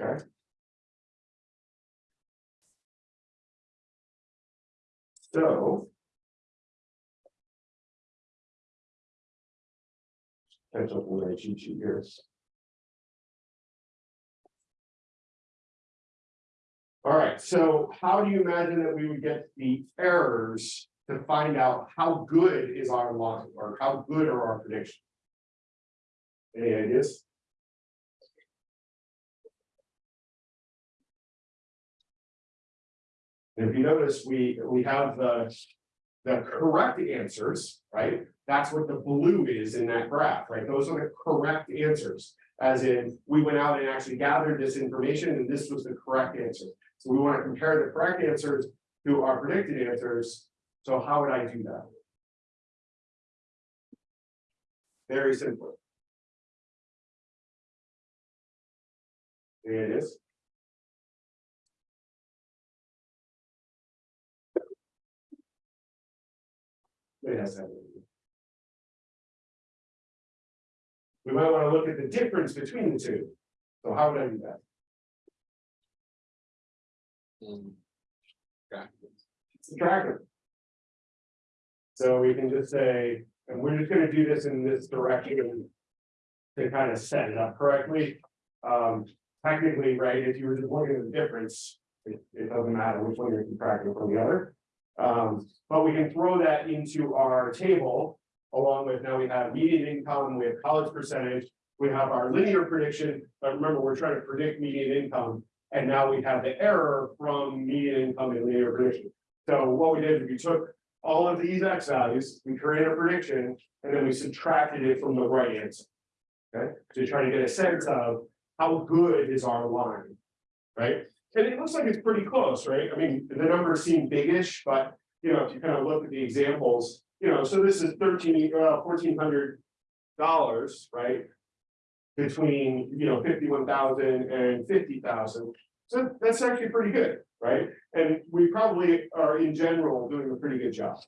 [SPEAKER 2] Okay? So. Catch up my cheat sheet here. All right, so how do you imagine that we would get the errors to find out how good is our line or how good are our predictions? Any ideas? If you notice, we, we have the, the correct answers, right? That's what the blue is in that graph, right? Those are the correct answers. As in, we went out and actually gathered this information and this was the correct answer. So we want to compare the correct answers to our predicted answers. So how would I do that? Very simple. There it is. It has that. We might want to look at the difference between the two. So how would I do that? Mm. Them. So we can just say, and we're just gonna do this in this direction. To kind of set it up correctly. Um, technically, right, if you were just looking at the difference, it, it doesn't matter which one you're subtracting from the other. Um, but we can throw that into our table. Along with now we have median income, we have college percentage, we have our linear prediction, but remember, we're trying to predict median income. And now we have the error from median income and linear prediction. So what we did, is we took all of these X values, we created a prediction, and then we subtracted it from the right answer. Okay, to try to get a sense of how good is our line, right? And it looks like it's pretty close, right? I mean, the numbers seem biggish, but you know, if you kind of look at the examples, you know, so this is thirteen, uh, fourteen hundred dollars, right? Between, you know, fifty-one thousand and fifty thousand. So that's actually pretty good, right? And we probably are in general doing a pretty good job.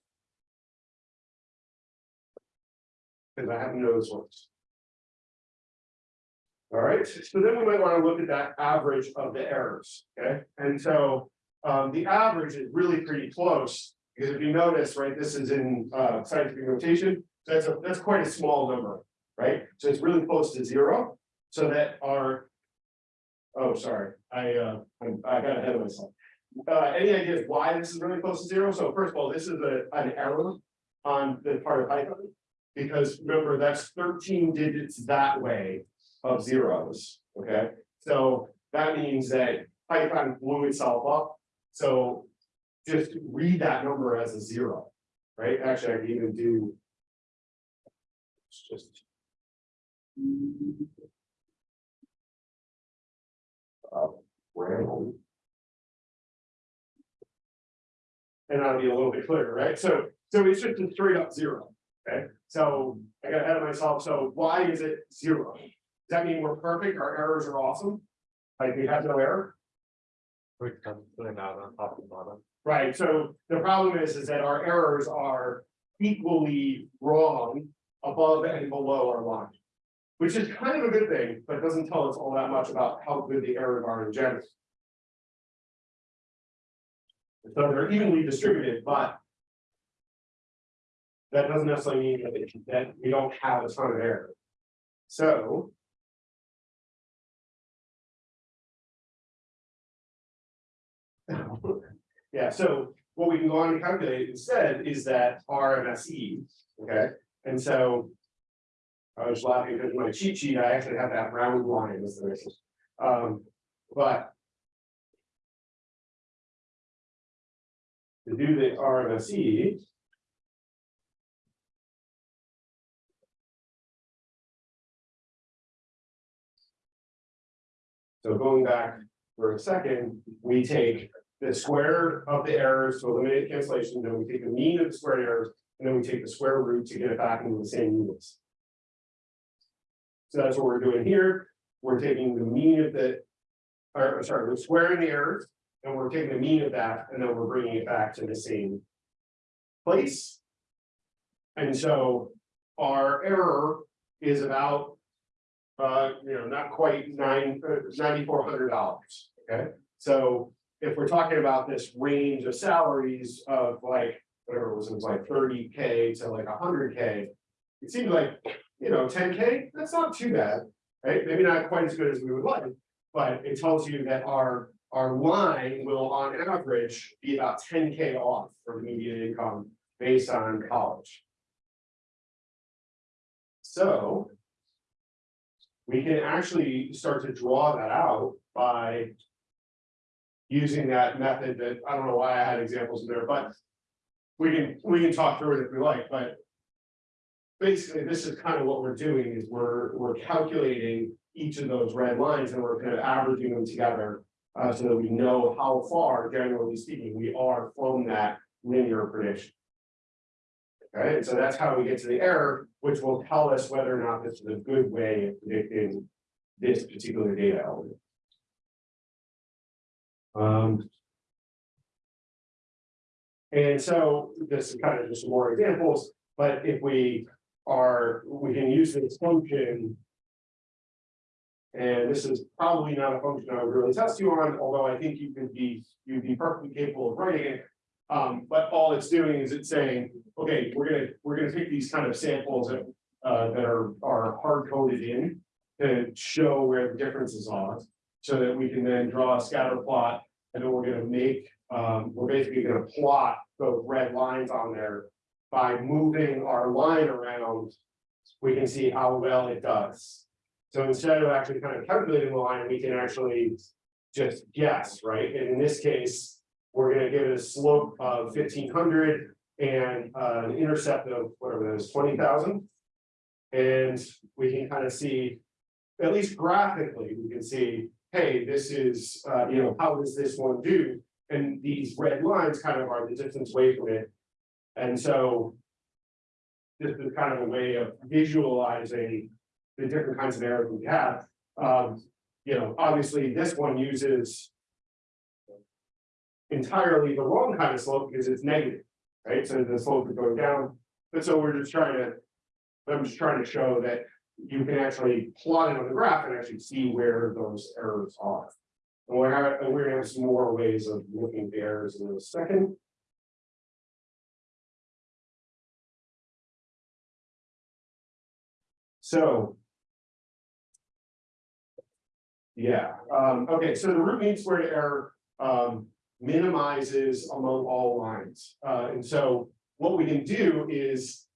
[SPEAKER 2] Because I haven't ones. All right, so then we might want to look at that average of the errors, okay? And so um, the average is really pretty close. Because if you notice, right, this is in uh scientific notation, so that's a, that's quite a small number, right? So it's really close to zero, so that our. Oh, sorry, I uh, I got ahead of myself. Uh, any ideas why this is really close to zero? So first of all, this is a, an error on the part of Python. Because remember, that's thirteen digits that way of zeros, okay? So that means that Python blew itself up, so just read that number as a zero, right? Actually, I can even do. It's just. And that'll be a little bit clearer, right? So, so it's just a straight up zero. Okay, so I got ahead of myself, so why is it zero? Does that mean we're perfect, our errors are awesome? Like we have no error?
[SPEAKER 4] We're putting out on top and bottom.
[SPEAKER 2] Right, so the problem is, is that our errors are equally wrong above and below our line. Which is kind of a good thing, but doesn't tell us all that much about how good the errors are in general. So they're evenly distributed, but. That doesn't necessarily mean that, that we don't have a ton of error. So. Yeah, so what we can go on and calculate instead is that RMSE, okay, and so. I was laughing because my cheat sheet, I actually have that round line as the basis. Um, but. To do the RMSE. So going back for a second, we take the square of the errors to eliminate cancellation, then we take the mean of the square errors, and then we take the square root to get it back into the same units. So that's what we're doing here. We're taking the mean of the. Or sorry, we're squaring the errors, and we're taking the mean of that, and then we're bringing it back to the same. Place. And so our error is about. Uh, you know, not quite nine, uh, ninety-four hundred dollars, okay? So if we're talking about this range of salaries of like, whatever it was, it was like thirty K to like hundred K. It seems like, you know, ten K, that's not too bad, right? Maybe not quite as good as we would like. But it tells you that our, our line will on average be about ten K off for the median income based on college. So. We can actually start to draw that out by using that method that, I don't know why I had examples in there, but. We can, we can talk through it if we like, but. Basically, this is kind of what we're doing is we're, we're calculating each of those red lines and we're kind of averaging them together. Uh, so that we know how far, generally speaking, we are from that linear prediction. Okay, and so that's how we get to the error, which will tell us whether or not this is a good way of predicting this particular data element. Um. And so this is kind of just more examples, but if we are, we can use this function. And this is probably not a function I would really test you on, although I think you could be, you'd be perfectly capable of writing it. Um, but all it's doing is it's saying, okay, we're gonna, we're gonna take these kind of samples that, uh, that are, are hard coded in. To show where the differences are, so that we can then draw a scatter plot, and then we're gonna make, um, we're basically gonna plot those red lines on there. By moving our line around, we can see how well it does. So instead of actually kind of calculating the line, we can actually just guess, right? And in this case, we're gonna give it a slope of fifteen hundred and uh, an intercept of whatever that is, twenty thousand. And we can kind of see, at least graphically, we can see, hey, this is, uh, you know, how does this one do? And these red lines kind of are the distance away from it. And so. This is kind of a way of visualizing the different kinds of errors we have. Um, you know, obviously, this one uses entirely the wrong kind of slope because it's negative, right? So the slope is going down. But so we're just trying to, I'm just trying to show that you can actually plot it on the graph and actually see where those errors are. And we're, we're gonna have some more ways of looking at errors in a second. So. Yeah, um, okay, so the root mean squared error, um, minimizes among all lines, uh, and so what we can do is.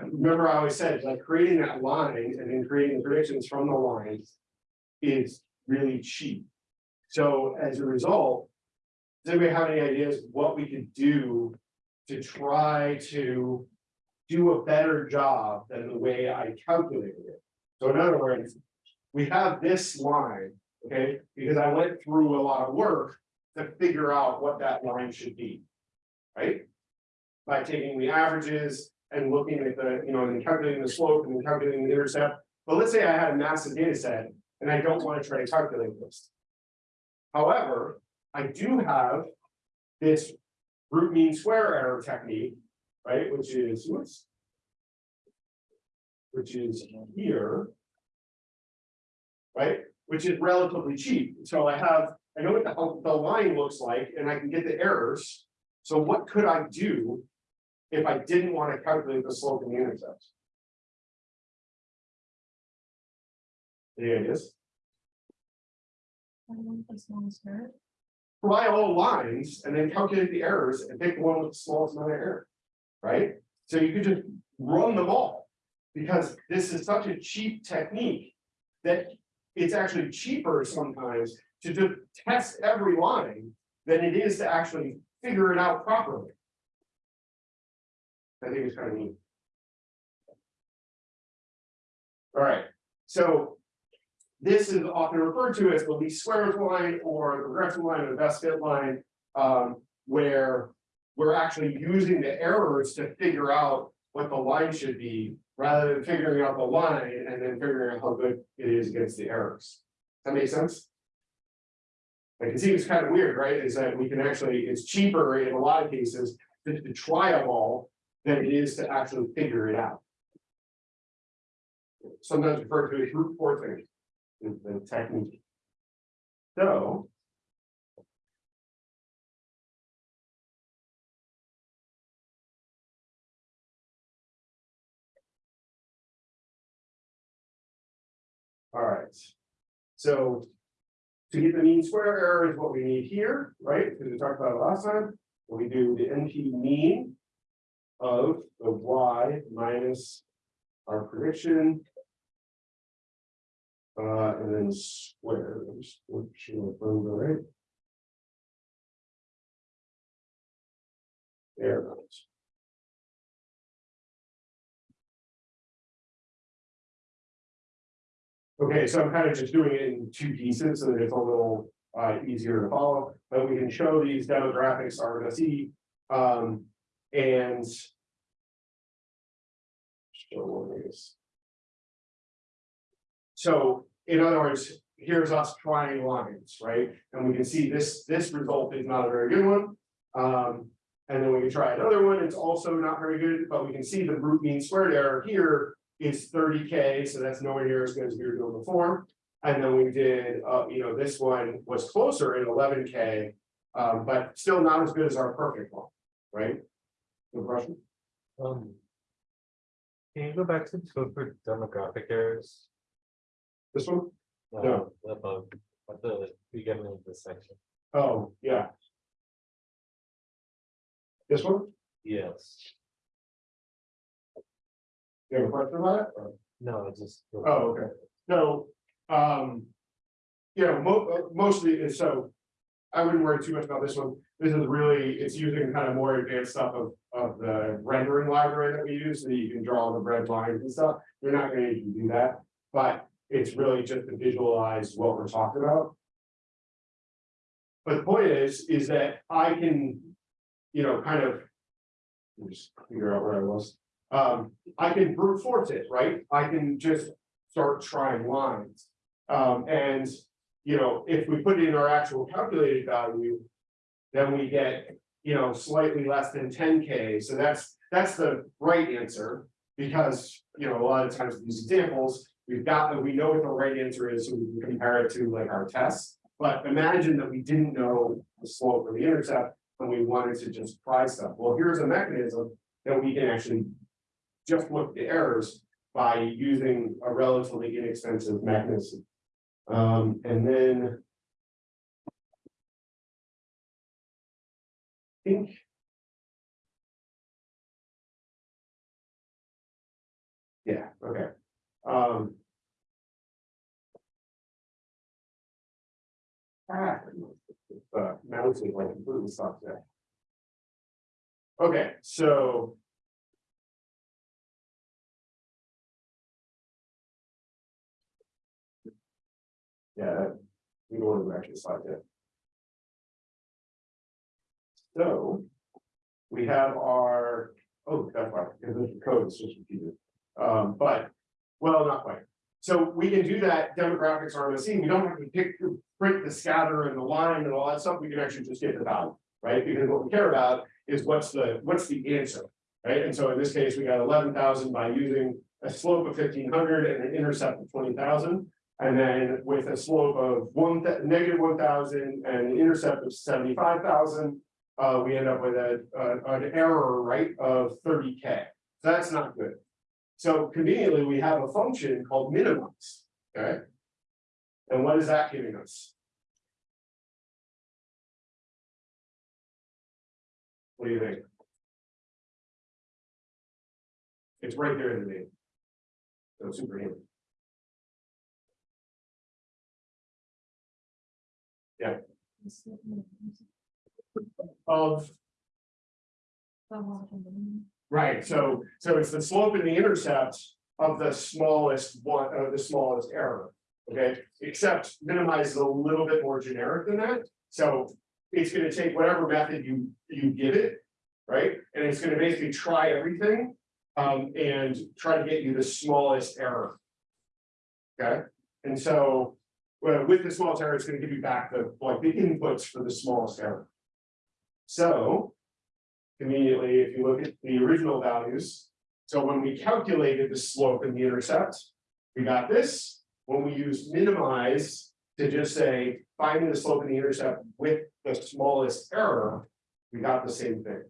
[SPEAKER 2] Remember, I always said, like, creating that line and then creating predictions from the lines is really cheap. So as a result, does anybody have any ideas what we could do to try to do a better job than the way I calculated it? So in other words, we have this line, okay, because I went through a lot of work to figure out what that line should be. Right? By taking the averages and looking at the, you know, and calculating the slope and calculating the intercept. But let's say I had a massive data set and I don't want to try to calculate this. However, I do have this root mean square error technique, right, which is, whoops. Which is here. Right, which is relatively cheap, so I have, I know what the, the line looks like and I can get the errors. So what could I do? If I didn't want to calculate the slope and the intercept? Any ideas? Provide all lines and then calculate the errors and pick the one with the smallest amount of error. Right? So you could just run them all. Because this is such a cheap technique. That it's actually cheaper sometimes to just test every line. Than it is to actually figure it out properly. I think it's kind of neat. Alright, so. This is often referred to as the least squares line or the regression line or the best fit line, um, where. We're actually using the errors to figure out what the line should be, rather than figuring out the line and then figuring out how good it is against the errors. Does that make sense? Like it seems kind of weird, right? Is that we can actually, it's cheaper in a lot of cases to, to try them all than it is to actually figure it out. Sometimes referred to as brute forcing, is the technique. So. All right, so to get the mean square error is what we need here, right? Because we talked about it last time. We do the NP mean of the y minus our prediction. Uh, and then square, sure I find right. There it goes. Okay, so I'm kind of just doing it in two pieces, so that it's a little uh easier to follow, but we can show these demographics see, um, and. So, in other words, here's us trying lines, right? And we can see this, this result is not a very good one. Um, and then we can try another one, it's also not very good, but we can see the root mean squared error here is thirty K, so that's nowhere near as good as we were doing before. And then we did, uh, you know, this one was closer at eleven K, um, but still not as good as our perfect one, right? No question?
[SPEAKER 4] Um. Can you go back to the code for demographic errors?
[SPEAKER 2] This one?
[SPEAKER 4] Uh,
[SPEAKER 2] No.
[SPEAKER 4] Above, at the beginning of the section,
[SPEAKER 2] Oh, yeah. This one?
[SPEAKER 4] yes,
[SPEAKER 2] You have a question about it? or-
[SPEAKER 4] no, it's just.
[SPEAKER 2] Oh, okay, so, um. You know, mo- uh, mostly, it's so. I wouldn't worry too much about this one, this is really, it's using kind of more advanced stuff of, of the rendering library that we use, so you can draw the red lines and stuff. You're not gonna need to do that, but it's really just to visualize what we're talking about. But the point is, is that I can, you know, kind of. let me Just figure out where I was. Um, I can brute force it, right? I can just start trying lines. Um, and, you know, if we put in our actual calculated value. Then we get, you know, slightly less than ten K, so that's, that's the right answer. Because, you know, a lot of times these examples, we've got, we know what the right answer is, so we can compare it to like our tests. But imagine that we didn't know the slope or the intercept, and we wanted to just try stuff. Well, here's a mechanism that we can actually just look the errors by using a relatively inexpensive mechanism. Um, and then. I Think. Yeah, okay, um. Ah, uh, mouse is like completely stopped there. Okay, so. Yeah, we don't want to actually slide that. So. We have our Oh, that's why, because the code is just repeated. Um, but, well, not quite. So we can do that demographics RMSE, we don't have to pick, print the scatter and the line and all that stuff, we can actually just get the value, right? Because what we care about is what's the, what's the answer, right? And so in this case, we got eleven thousand by using a slope of fifteen hundred and an intercept of twenty thousand. And then with a slope of one, negative one thousand and an intercept of seventy-five thousand. Uh, we end up with a, a- an error, right, of thirty K, so that's not good. So conveniently, we have a function called minimize, okay? And what is that giving us? What do you think? It's right there in the name. So super handy. Of, right, so, so it's the slope and the intercept of the smallest one, of the smallest error. Okay, except minimize is a little bit more generic than that, so it's gonna take whatever method you, you give it. Right, and it's gonna basically try everything, um, and try to get you the smallest error. Okay, and so, well, with the smallest error, it's gonna give you back the, like, the inputs for the smallest error. So. Conveniently, if you look at the original values, so when we calculated the slope and the intercept. We got this, when we use minimize to just say, finding the slope and the intercept with the smallest error. We got the same thing.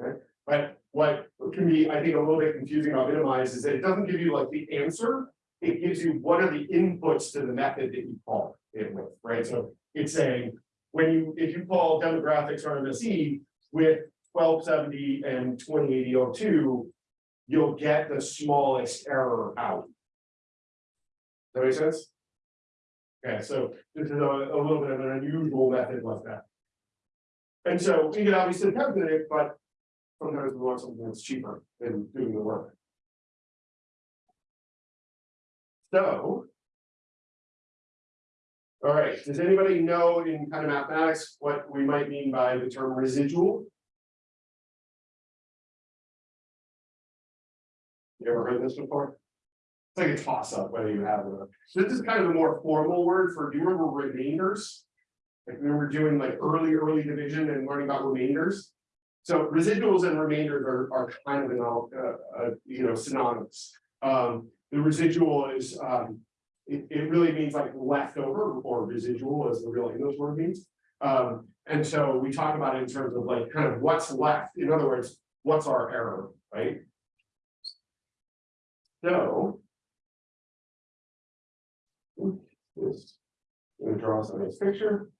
[SPEAKER 2] Okay, but what can be, I think, a little bit confusing about minimize is that it doesn't give you like the answer. It gives you what are the inputs to the method that you call it with, right? So it's saying, when you, if you call demographics RMSE with twelve seventy and twenty eighty oh two. You'll get the smallest error out. Does that make sense? Okay, so this is a, a little bit of an unusual method like that. And so we can obviously calculate it, but sometimes we want something that's cheaper than doing the work. So. All right, does anybody know in kind of mathematics what we might mean by the term residual? You ever heard this before? It's like a toss up whether you have it. So This is kind of a more formal word for, do you remember remainders? Like we were doing like early, early division and learning about remainders. So residuals and remainders are, are kind of, an, uh, uh, you know, synonymous. Um, the residual is, um, it, it really means like leftover or residual as the real English word means. Um, and so we talk about it in terms of like kind of what's left. In other words, what's our error, right? So. This, I'm gonna draw some nice picture.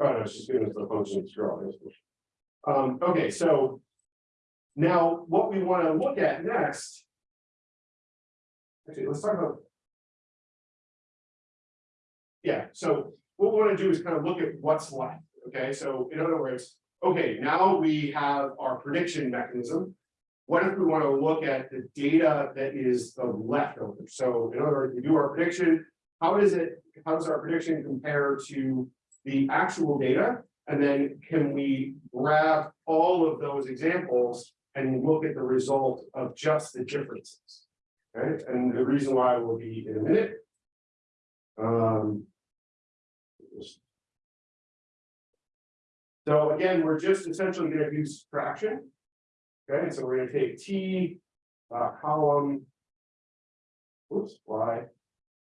[SPEAKER 2] Oh, no, it's just giving us the function to draw. Um, okay, so. Now, what we wanna look at next. Actually, let's talk about. Yeah, so what we wanna do is kind of look at what's left, okay, so in other words, okay, now we have our prediction mechanism. What if we want to look at the data that is the leftover? So in other words, we do our prediction. How does it, how does our prediction compare to the actual data? And then can we grab all of those examples and look at the result of just the differences? Okay, and the reason why will be in a minute. Um. So again, we're just essentially gonna do subtraction. Okay, so we're gonna take T, uh, column. Oops, Y.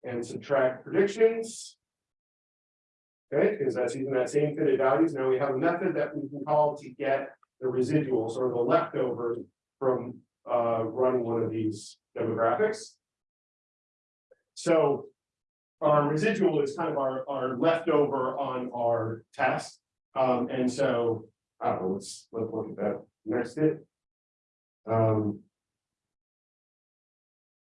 [SPEAKER 2] And subtract predictions. Okay, because that's using that same fitted values. Now we have a method that we can call to get the residuals or the leftovers from, uh, running one of these demographics. So. Our residual is kind of our, our leftover on our test. Um, and so, I don't know, let's, let's look at that next bit. Um.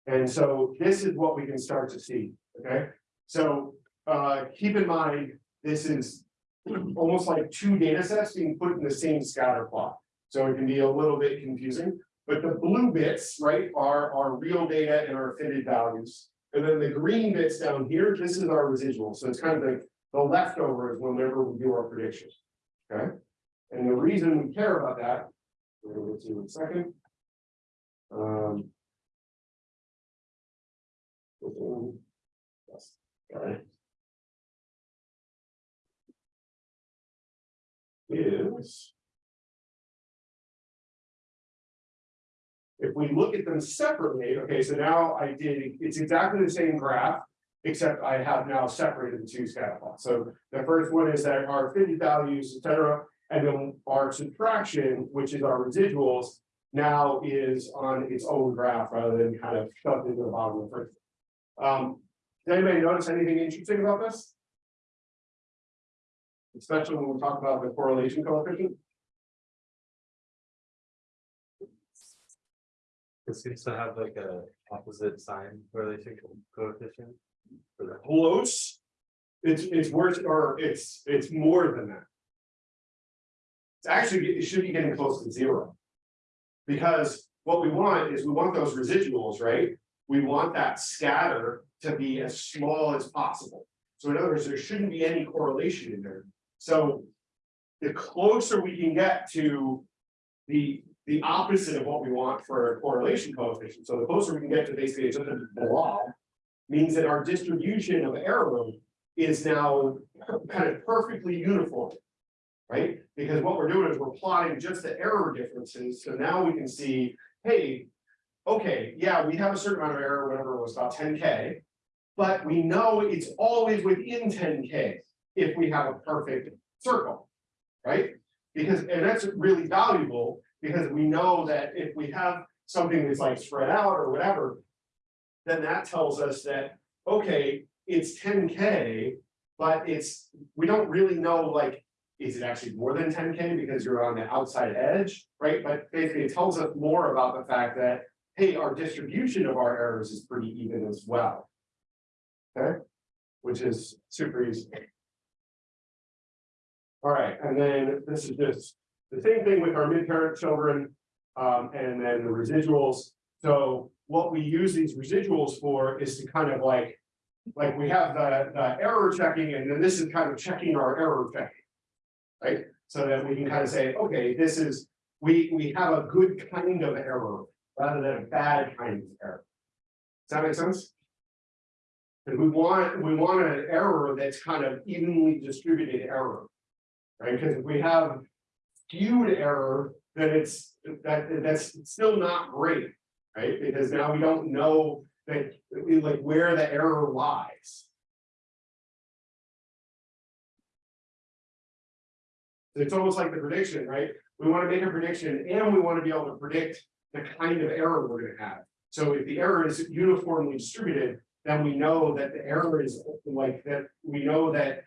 [SPEAKER 2] And so this is what we can start to see, okay? So, uh, keep in mind, this is almost like two data sets being put in the same scatter plot. So it can be a little bit confusing, but the blue bits, right, are our real data and our fitted values. And then the green bits down here, this is our residual, so it's kind of like The leftover is whenever we do our predictions. Okay? And the reason we care about that, we're gonna get to in a second. Um. Yes, got it. Is. If we look at them separately, okay, so now I did, it's exactly the same graph. Except I have now separated the two scatter plots. So the first one is that our fitted values, et cetera. And then our subtraction, which is our residuals, now is on its own graph rather than kind of shoved into the bottom of the first. Um, does anybody notice anything interesting about this? Especially when we talk about the correlation coefficient.
[SPEAKER 4] It seems to have like a opposite sign correlation coefficient. for that.
[SPEAKER 2] close. It's, it's worse, or it's, it's more than that. It's actually, it should be getting close to zero. Because what we want is we want those residuals, right? We want that scatter to be as small as possible. So in other words, there shouldn't be any correlation in there. So. The closer we can get to. The, the opposite of what we want for a correlation coefficient, so the closer we can get to basically just a blob means that our distribution of error is now kind of perfectly uniform. Right? Because what we're doing is we're plotting just the error differences, so now we can see, hey. Okay, yeah, we have a certain amount of error, whatever it was about ten K. But we know it's always within ten K if we have a perfect circle. Right? Because, and that's really valuable, because we know that if we have something that's like spread out or whatever then that tells us that, okay, it's ten K. But it's, we don't really know, like, is it actually more than ten K because you're on the outside edge, right? But basically, it tells us more about the fact that, hey, our distribution of our errors is pretty even as well. Okay, which is super easy. All right, and then this is just the same thing with our mid-parent children, um, and then the residuals. So what we use these residuals for is to kind of like. Like we have the, the error checking and then this is kind of checking our error checking. Right, so that we can kind of say, okay, this is, we, we have a good kind of error rather than a bad kind of error. Does that make sense? And we want, we want an error that's kind of evenly distributed error. Right, because if we have skewed error, then it's, that, that's still not great right? Because now we don't know that, we like where the error lies. It's almost like the prediction, right? We want to make a prediction and we want to be able to predict the kind of error we're gonna have. So if the error is uniformly distributed, then we know that the error is like that, we know that.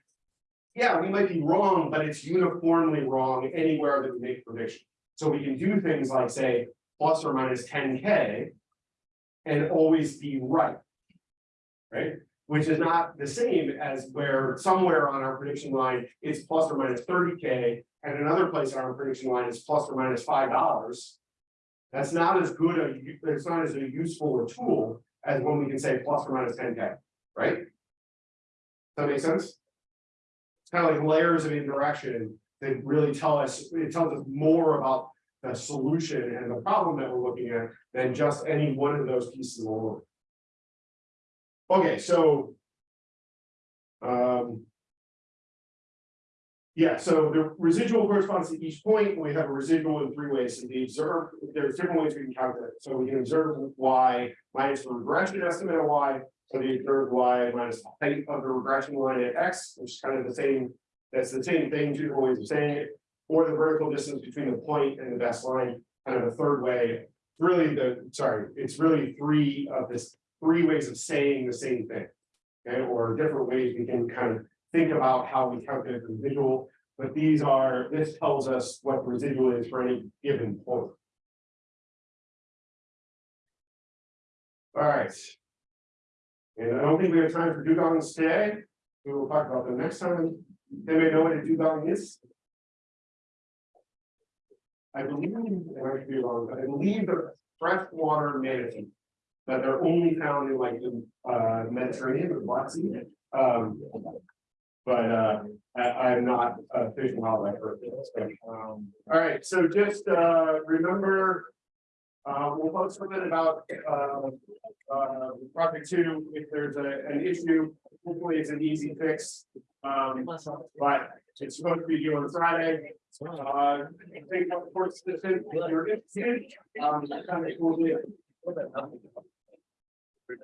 [SPEAKER 2] Yeah, we might be wrong, but it's uniformly wrong anywhere that we make prediction. So we can do things like say, plus or minus ten K. And always be right. Right, which is not the same as where somewhere on our prediction line, it's plus or minus thirty K. And another place on our prediction line is plus or minus minus five dollars. That's not as good a, it's not as a useful a tool as when we can say plus or minus ten K, right? Does that make sense? It's kind of like layers of indirection that really tell us, it tells us more about the solution and the problem that we're looking at than just any one of those pieces alone. Okay, so. Um. Yeah, so the residual corresponds to each point, we have a residual in three ways, so the observed, there's different ways we can calculate it, so we can observe Y minus the regression estimate of Y. So the observed Y minus the height of the regression line at X, which is kind of the same, that's the same thing, two different ways of saying it or the vertical distance between the point and the best line, kind of a third way. Really the, sorry, it's really three of this, three ways of saying the same thing. Okay, or different ways we can kind of think about how we calculate the residual, but these are, this tells us what the residual is for any given point. All right. And I don't think we have time for dugongs today. We will talk about them next time. They may know what a dugong is. I believe, and I could be wrong, but I believe they're freshwater manatee. That they're only found in like the uh Mediterranean or Black Sea. Um. But, uh, I, I'm not a fish wildlife so, um, All right, so just, uh, remember. Uh, we'll post something about, uh, uh, project two, if there's a, an issue, hopefully it's an easy fix. Um, but it's supposed to be due on Friday. Uh, I think of course, this is, if you're interested, um, kind of cool deal.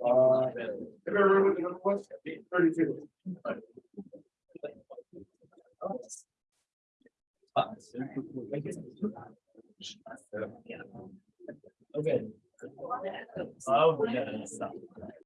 [SPEAKER 2] Uh, if everyone was, what's thirty-two?
[SPEAKER 5] Okay. Oh, yeah.